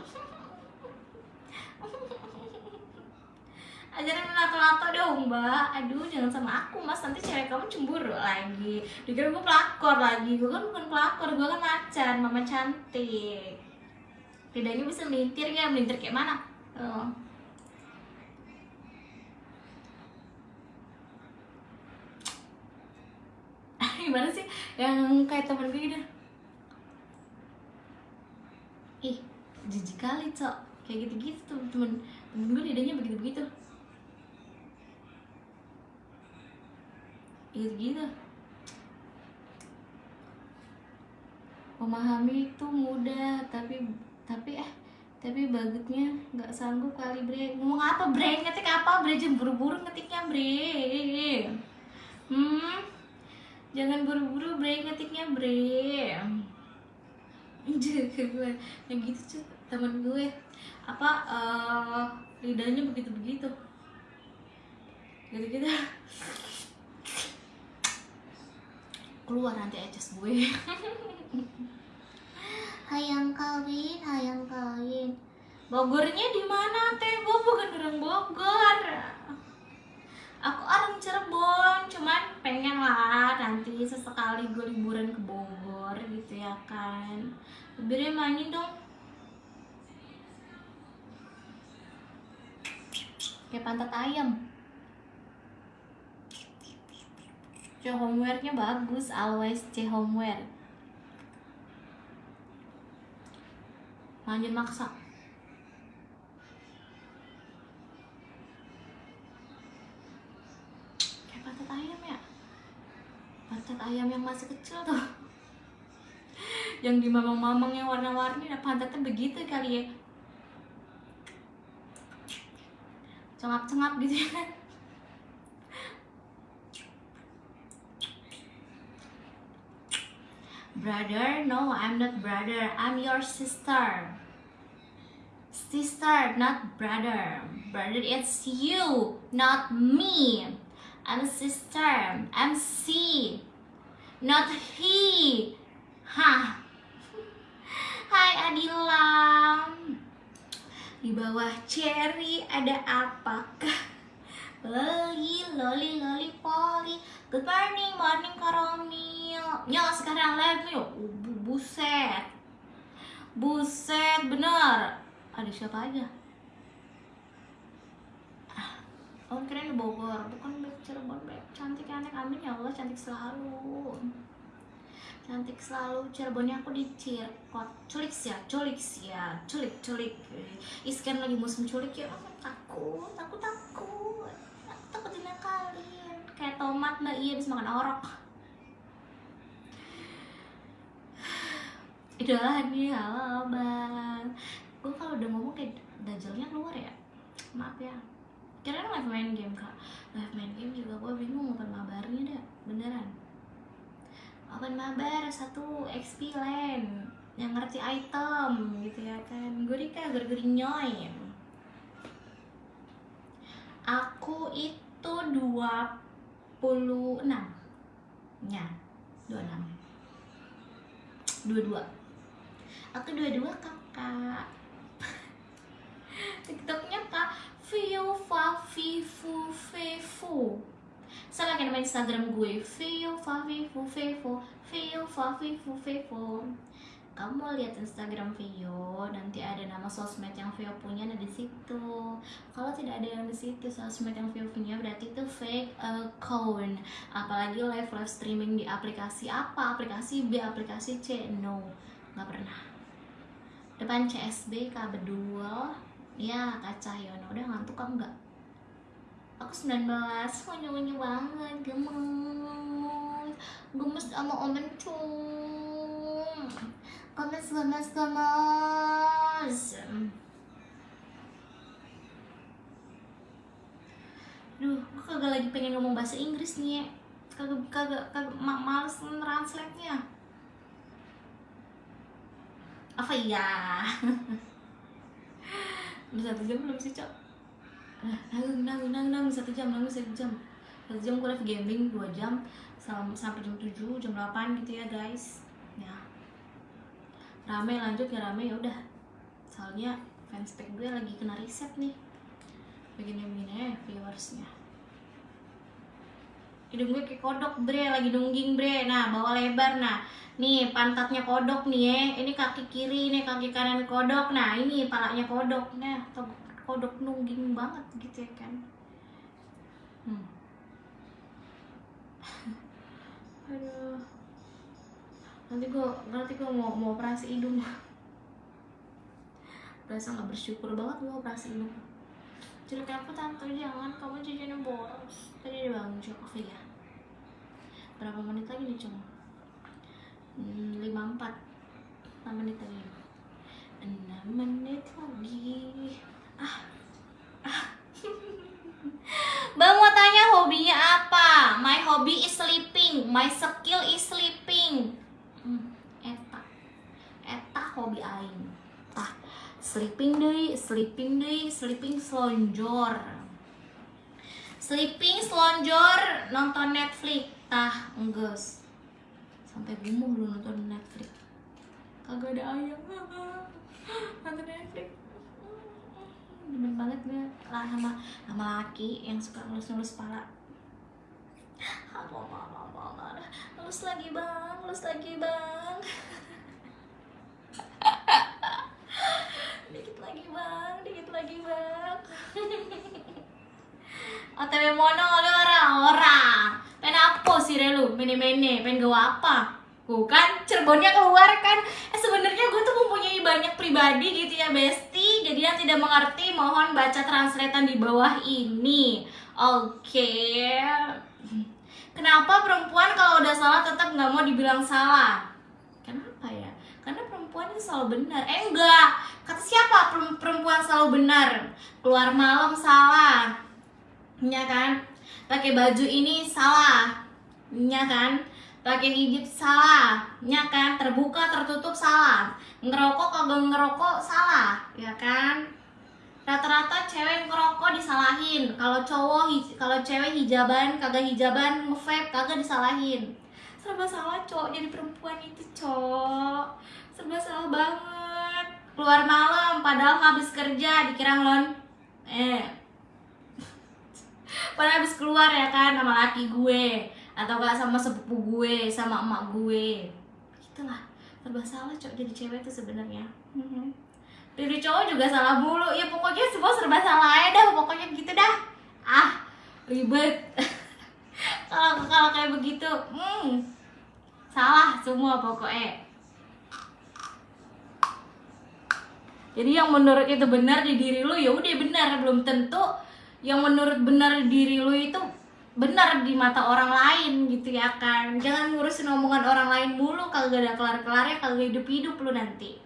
Ajarin nato-nato dong mbak. Aduh jangan sama aku mas. Nanti cewek kamu cemburu lagi. Dikira gue pelakor lagi. Gue kan bukan pelakor gue kan macan. Mama cantik. Bedanya bisa melintir ya melintir kayak mana? Oh. Gimana sih? Yang kayak temen gue gitu. Ih jijik kali cok. Kayak gitu-gitu tuh temen temen gue lidahnya begitu-begitu. Gitu-gitu. Memahami itu mudah tapi tapi eh tapi bagutnya nggak sanggup kali bre. Ngomong apa bre? Ngetik apa bre? Jangan buru-buru ngetiknya bre. Hmm jangan buru-buru bre ngetiknya bre yang gitu cuy temen gue. Apa eh, lidahnya begitu begitu gitu gitu keluar nanti ajas gue. Hayang kawin hayang kawin. Bogornya di mana teh? Gue bukan orang Bogor aku orang Cirebon cuman pengen lah nanti sesekali gue liburan ke Bogor gitu ya kan Bire mainin dong kayak pantat ayam C homeware-nya bagus, always C homeware. Lanjut maksa. Pantat ayam yang masih kecil tuh. yang di mamang-mamang yang warna-warni, nah pantatnya begitu kali ya. Cengap-cengap gitu ya kan. Brother, no, I'm not brother. I'm your sister. Sister, not brother. Brother, it's you, not me. I'm sister. I'm she, not he. Hah. Hai Adila. Di bawah cherry ada apakah? Loli, loli, loli, poli. Good morning, morning Karomil. Nyok sekarang live nih. Oh, bu- buset. Buset, bener. Ada siapa aja? Ah, Oh, keren di Bogor. Bukan Beb Cirebon, Beb. Cantik anak amin ya Allah, cantik selalu. Cantik selalu. Cirebonnya aku di Cirkot. Culik ya, culik ya, culik, culik. Iskan lagi musim culik ya. Oh, takut, takut, takut. Aku takut kalian. Kayak tomat mbak, iya bisa makan orok. Idola nih, halo bang. Gue kalau udah ngomong kayak dajalnya keluar ya. Maaf ya. Kirain live main game kak. Live main game juga gue bingung open mabarnya dah. Beneran. Open mabar satu XP land yang ngerti item gitu ya kan. Gue Rika ger nyoy. Aku itu 26 Ya, 26 22 Aku 22 kakak TikToknya kak Vio Favifu Fefu Sama kayak nama Instagram gue. Vio Favifu Fefu Vio Favifu Fefu kamu mau lihat Instagram Vio nanti ada nama sosmed yang Vio punya ada di situ. Kalau tidak ada yang di situ sosmed yang Vio punya berarti itu fake account. Apalagi live live streaming di aplikasi apa? Aplikasi B aplikasi C. No nggak pernah. Depan CSB Kak Bedul ya Kak Cahyono udah ngantuk kan enggak? Aku 19 unyu-unyu banget gemes. Gemes sama om Encung gemes gemes gemes. Duh, gue kagak lagi pengen ngomong bahasa Inggris nih. Ya. Kagak, kagak, kagak, ma males translate-nya. Apa iya? Satu jam belum sih, Cok? Ah, Nanggung, nanggung, nanggung, satu jam, nanggung, satu jam. Satu jam live gambling, dua jam. Sam- Sampai jam 7, jam 8 gitu ya guys. Ya. Rame lanjut ya rame. Ya udah. Soalnya fanspage gue lagi kena riset nih. Begini-begini ya viewersnya hidung gue kayak kodok bre lagi nungging bre. Nah bawa lebar nah. Nih pantatnya kodok nih ya ini kaki kiri nih kaki kanan kodok. Nah ini palanya kodok. Nah kodok nungging banget gitu ya kan. Hmm. aduh. Nanti gue nanti gue mau mau operasi hidung. Berasa nggak bersyukur banget gue operasi ini jadi kenapa tante? Jangan kamu jajannya boros. Tadi dia bangun oke ya berapa menit lagi nih cuma lima empat enam menit lagi enam menit lagi ah ah Bang mau tanya hobinya apa? My hobby is sleeping. My skill is sleeping. Hmm, eta. Eta hobi aing. Tah, sleeping deui, sleeping deui, sleeping selonjor. Sleeping selonjor nonton Netflix. Tah, enggeus. Sampai gumuh lu nonton Netflix. Kagak ada ayam. nonton Netflix. Demen banget gue. Lah sama sama laki yang suka ngelus-ngelus mau mau mau mau ngelus lagi bang. Ngelus lagi bang. Dikit lagi bang. Dikit lagi bang. OTW mono oleh orang-orang pengen apa sih relu mene-mene pengen gawa apa? Bukan Cirebonnya keluar kan. Eh sebenarnya gue tuh mempunyai banyak pribadi gitu ya Besti. Jadi yang tidak mengerti mohon baca translatean di bawah ini. Oke. Kenapa perempuan kalau udah salah tetap nggak mau dibilang salah? Kenapa ya? Karena perempuan itu selalu benar. Eh enggak. Kata siapa perempuan selalu benar? Keluar malam salah. Ya kan pakai baju ini salah ya kan? Pakai hijab salah ya kan? Terbuka tertutup salah. Ngerokok kagak ngerokok salah ya kan? Rata-rata cewek ngerokok disalahin. Kalau cowok kalau cewek hijaban kagak hijaban ngevape kagak disalahin. Serba salah cowok jadi perempuan itu cowok. Serba salah banget. Keluar malam padahal habis kerja dikira ngelon eh padahal habis keluar ya kan sama laki gue atau gak sama sepupu gue sama emak gue. Itulah serba salah cowok jadi cewek tuh sebenarnya. Jadi cowok juga salah mulu. Ya pokoknya semua serba salah aja dah pokoknya gitu dah. Ah ribet. Kalau kalau kayak begitu hmm, salah semua pokoknya. Jadi yang menurut itu benar di diri lu ya udah benar. Belum tentu yang menurut benar di diri lu itu benar di mata orang lain gitu ya kan. Jangan ngurusin omongan orang lain mulu kagak ada kelar kelarnya kagak hidup hidup lu nanti.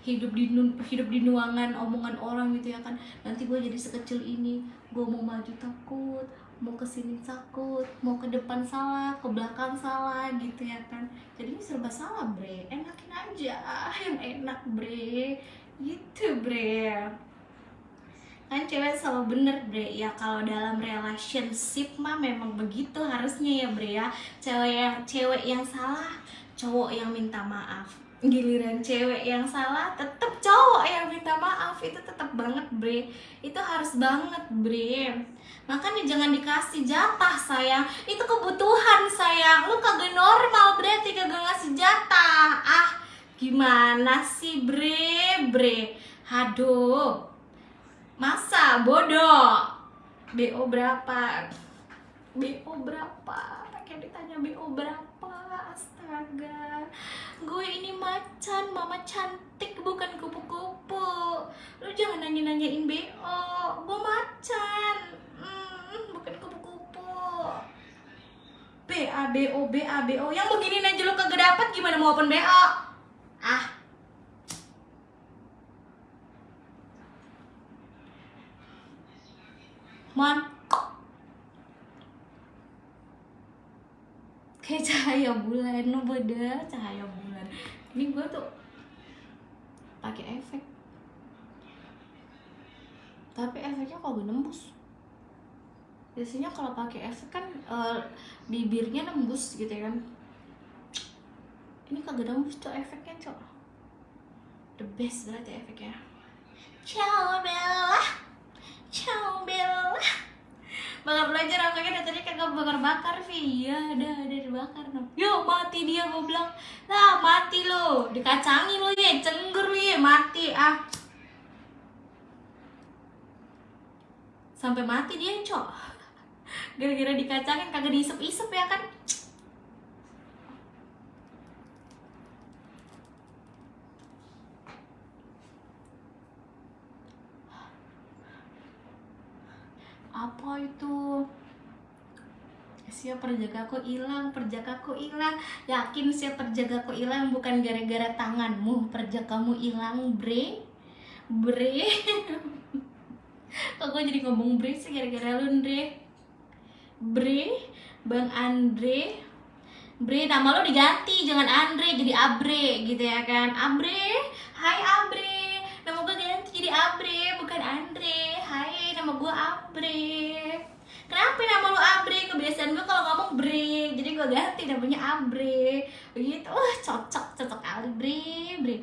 Hidup di hidup di nuangan omongan orang gitu ya kan. Nanti gue jadi sekecil ini gue mau maju takut mau ke sini takut mau ke depan salah ke belakang salah gitu ya kan. Jadi ini serba salah bre. Enakin aja yang enak bre. Gitu bre kan cewek selalu bener bre. Ya kalau dalam relationship mah memang begitu harusnya ya bre ya. Cewek yang cewek yang salah cowok yang minta maaf. Giliran cewek yang salah tetep cowok yang minta maaf. Itu tetep banget bre. Itu harus banget bre. Makanya jangan dikasih jatah sayang. Itu kebutuhan sayang. Lu kagak normal berarti kagak ngasih jatah. Ah gimana sih bre? Bre. Aduh masa? Bodoh. BO berapa? BO berapa? Kayak ditanya BO berapa? Astaga. Gue ini macan mama cantik bukan kupu-kupu. Lu jangan nanya-nanyain BO gue macan. Hmm, bukan kupu-kupu. BA BO BA BO yang begini aja lu kagak dapet gimana mau open BO ah Mon kayak cahaya bulan no beda cahaya bulan. Ini gue tuh pakai efek. Tapi efeknya kok nembus. Biasanya kalau pakai efek kan uh, bibirnya nembus gitu ya kan. Ini kagak nembus tuh efeknya cok. The best berarti efeknya. Ciao Bella. Ciao Bella Bakar belajar dari tadi kagak bakar-bakar Vi. Ya udah ada dibakar no. Yo mati dia gue bilang. Lah mati lo. Dikacangi lo ya Cenggur lo ya Mati ah. Sampai mati dia cok. Gara-gara dikacangin kagak diisep-isep ya kan apa itu siap perjagaku hilang perjagaku hilang. Yakin siap perjagaku hilang bukan gara-gara tanganmu. Perjagamu hilang bre. Bre. Kok gue jadi ngomong bre sih gara-gara lu Andre? Bre? Bang Andre? Bre nama lo diganti. Jangan Andre jadi Abre gitu ya kan? Abre? Hai Abre. Nama gue ganti jadi Abre bukan Andre. Hai nama gue Abre Kenapa nama lu Abre? Kebiasaan gue kalau ngomong Bre Jadi gue ganti namanya Abre Begitu, wah cocok, cocok kali Bre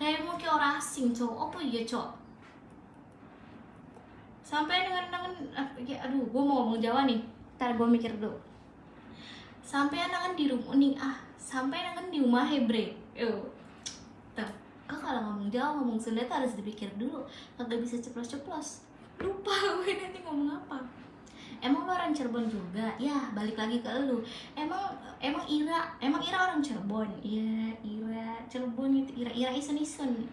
Kayak mau kayak orang asing cowok, apa iya cowok? Sampai dengan dengan ya, Aduh, gue mau ngomong Jawa nih. Ntar gue mikir dulu. Sampai dengan di rumah nih ah Sampai dengan di rumah Hebre Yo. Tuh, kok kalau ngomong Jawa, ngomong Sunda harus dipikir dulu. Kagak bisa ceplos-ceplos. Lupa gue nanti ngomong apa emang lo orang Cirebon juga? Ya balik lagi ke lu. Emang emang Ira emang Ira orang Cirebon? Iya Ira Cirebon itu Ira Ira isen isen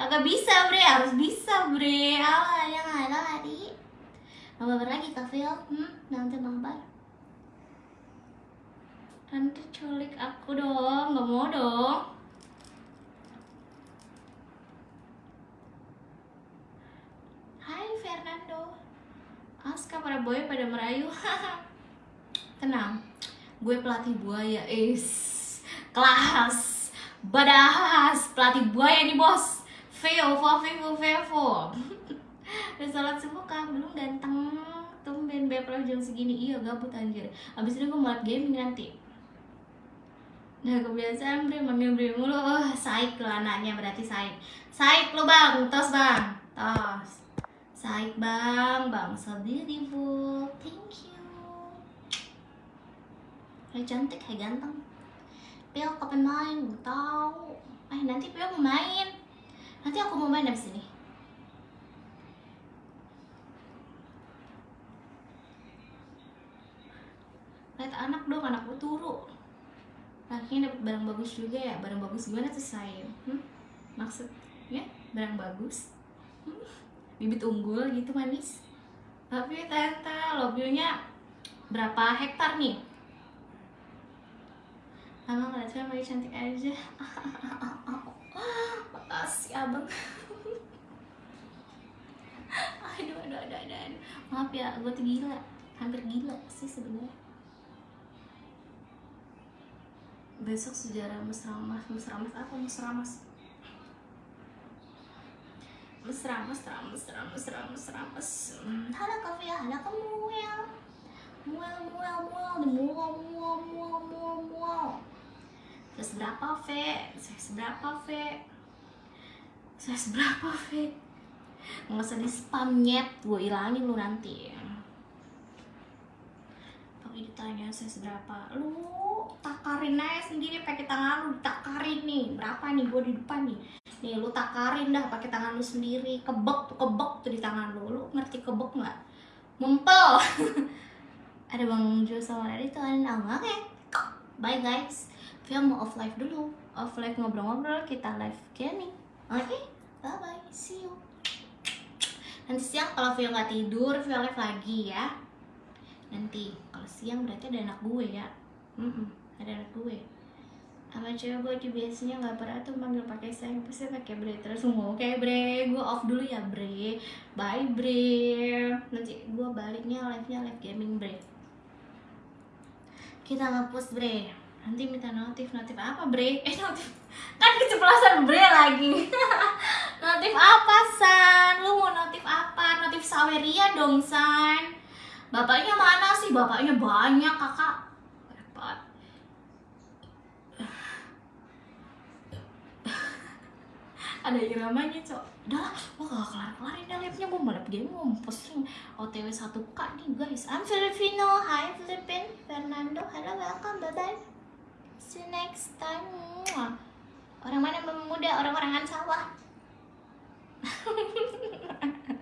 agak bisa bre. Harus bisa bre. Alah yang ada tadi mau mabar lagi kafe hmm? Nanti mabar nanti culik aku dong. Nggak mau dong. Hai Fernando Aska para boy pada merayu. Tenang gue pelatih buaya is kelas badahas pelatih buaya nih bos. Veo Vivo Vevo udah sholat subuh kah belum ganteng. Tumben bepro jam segini. Iya gabut anjir. Abis ini gue mau gaming nanti. Nah kebiasaan bre manggil bre mulu. Oh, Saik lo anaknya berarti Saik. Saik lo bang, tos bang. Tos Saik bang, bang so beautiful Thank you Hai cantik, hai ganteng Pil kapan main? Gak tau Eh nanti Pil mau main Nanti aku mau main abis ini Lihat anak dong, anakku turu Akhirnya dapat barang bagus juga ya Barang bagus gimana tuh saya? Hmm? Maksudnya barang bagus? Hmm? Bibit unggul gitu manis. Tapi tante lobbynya berapa hektar nih? Abang ngeliatnya masih cantik aja. Makasih abang. Aduh, aduh, aduh, aduh, Maaf ya, gue tuh gila. Hampir gila sih sebenarnya. Besok sejarah musramas. Musramas apa? Musramas musramas musramas musramas musramas musramas hmm. halo kafe ya halo kamu muel. Muel muel di muel muel muel muel muel. Saya seberapa ve saya seberapa ve saya seberapa ve nggak usah di spam nyet. Gue ilangin lu nanti tapi ditanya saya seberapa? Lu takarin aja sendiri pakai tangan lu takarin nih. Berapa nih? Gue di depan nih. Nih lu takarin dah pakai tangan lu sendiri. Kebek tuh kebek tuh di tangan lu. Lu ngerti kebek nggak? Mumpel. Ada bang Jo sama Radit tuh ada oke bye guys. Film mau off live dulu. Off live ngobrol-ngobrol kita live gaming oke okay? bye bye see you. Nanti siang kalau Vio nggak tidur Vio live lagi ya. Nanti siang berarti ada anak gue ya? Mm -mm, ada anak gue. Sama cewek gue di biasanya nggak pernah tuh manggil pakai sayang pasti pakai bre. Terus ngomong kayak bre gue off dulu ya bre. Bye bre. Nanti gue baliknya live nya live gaming bre. Kita ngepost bre. Nanti minta notif notif apa bre? Eh notif. Kan keceplosan bre lagi. Notif apa san? Lu mau notif apa? Notif saweria dong san bapaknya mana sih? Bapaknya banyak kakak. Repot. Ada iramanya cok. Udah gue gak kelar kelarin deh live gue malah game mau posting otw 1k nih guys. I'm Filipino. Hi Filipin. Fernando. Hello welcome. Bye bye see you next time. Orang mana yang muda orang-orangan sawah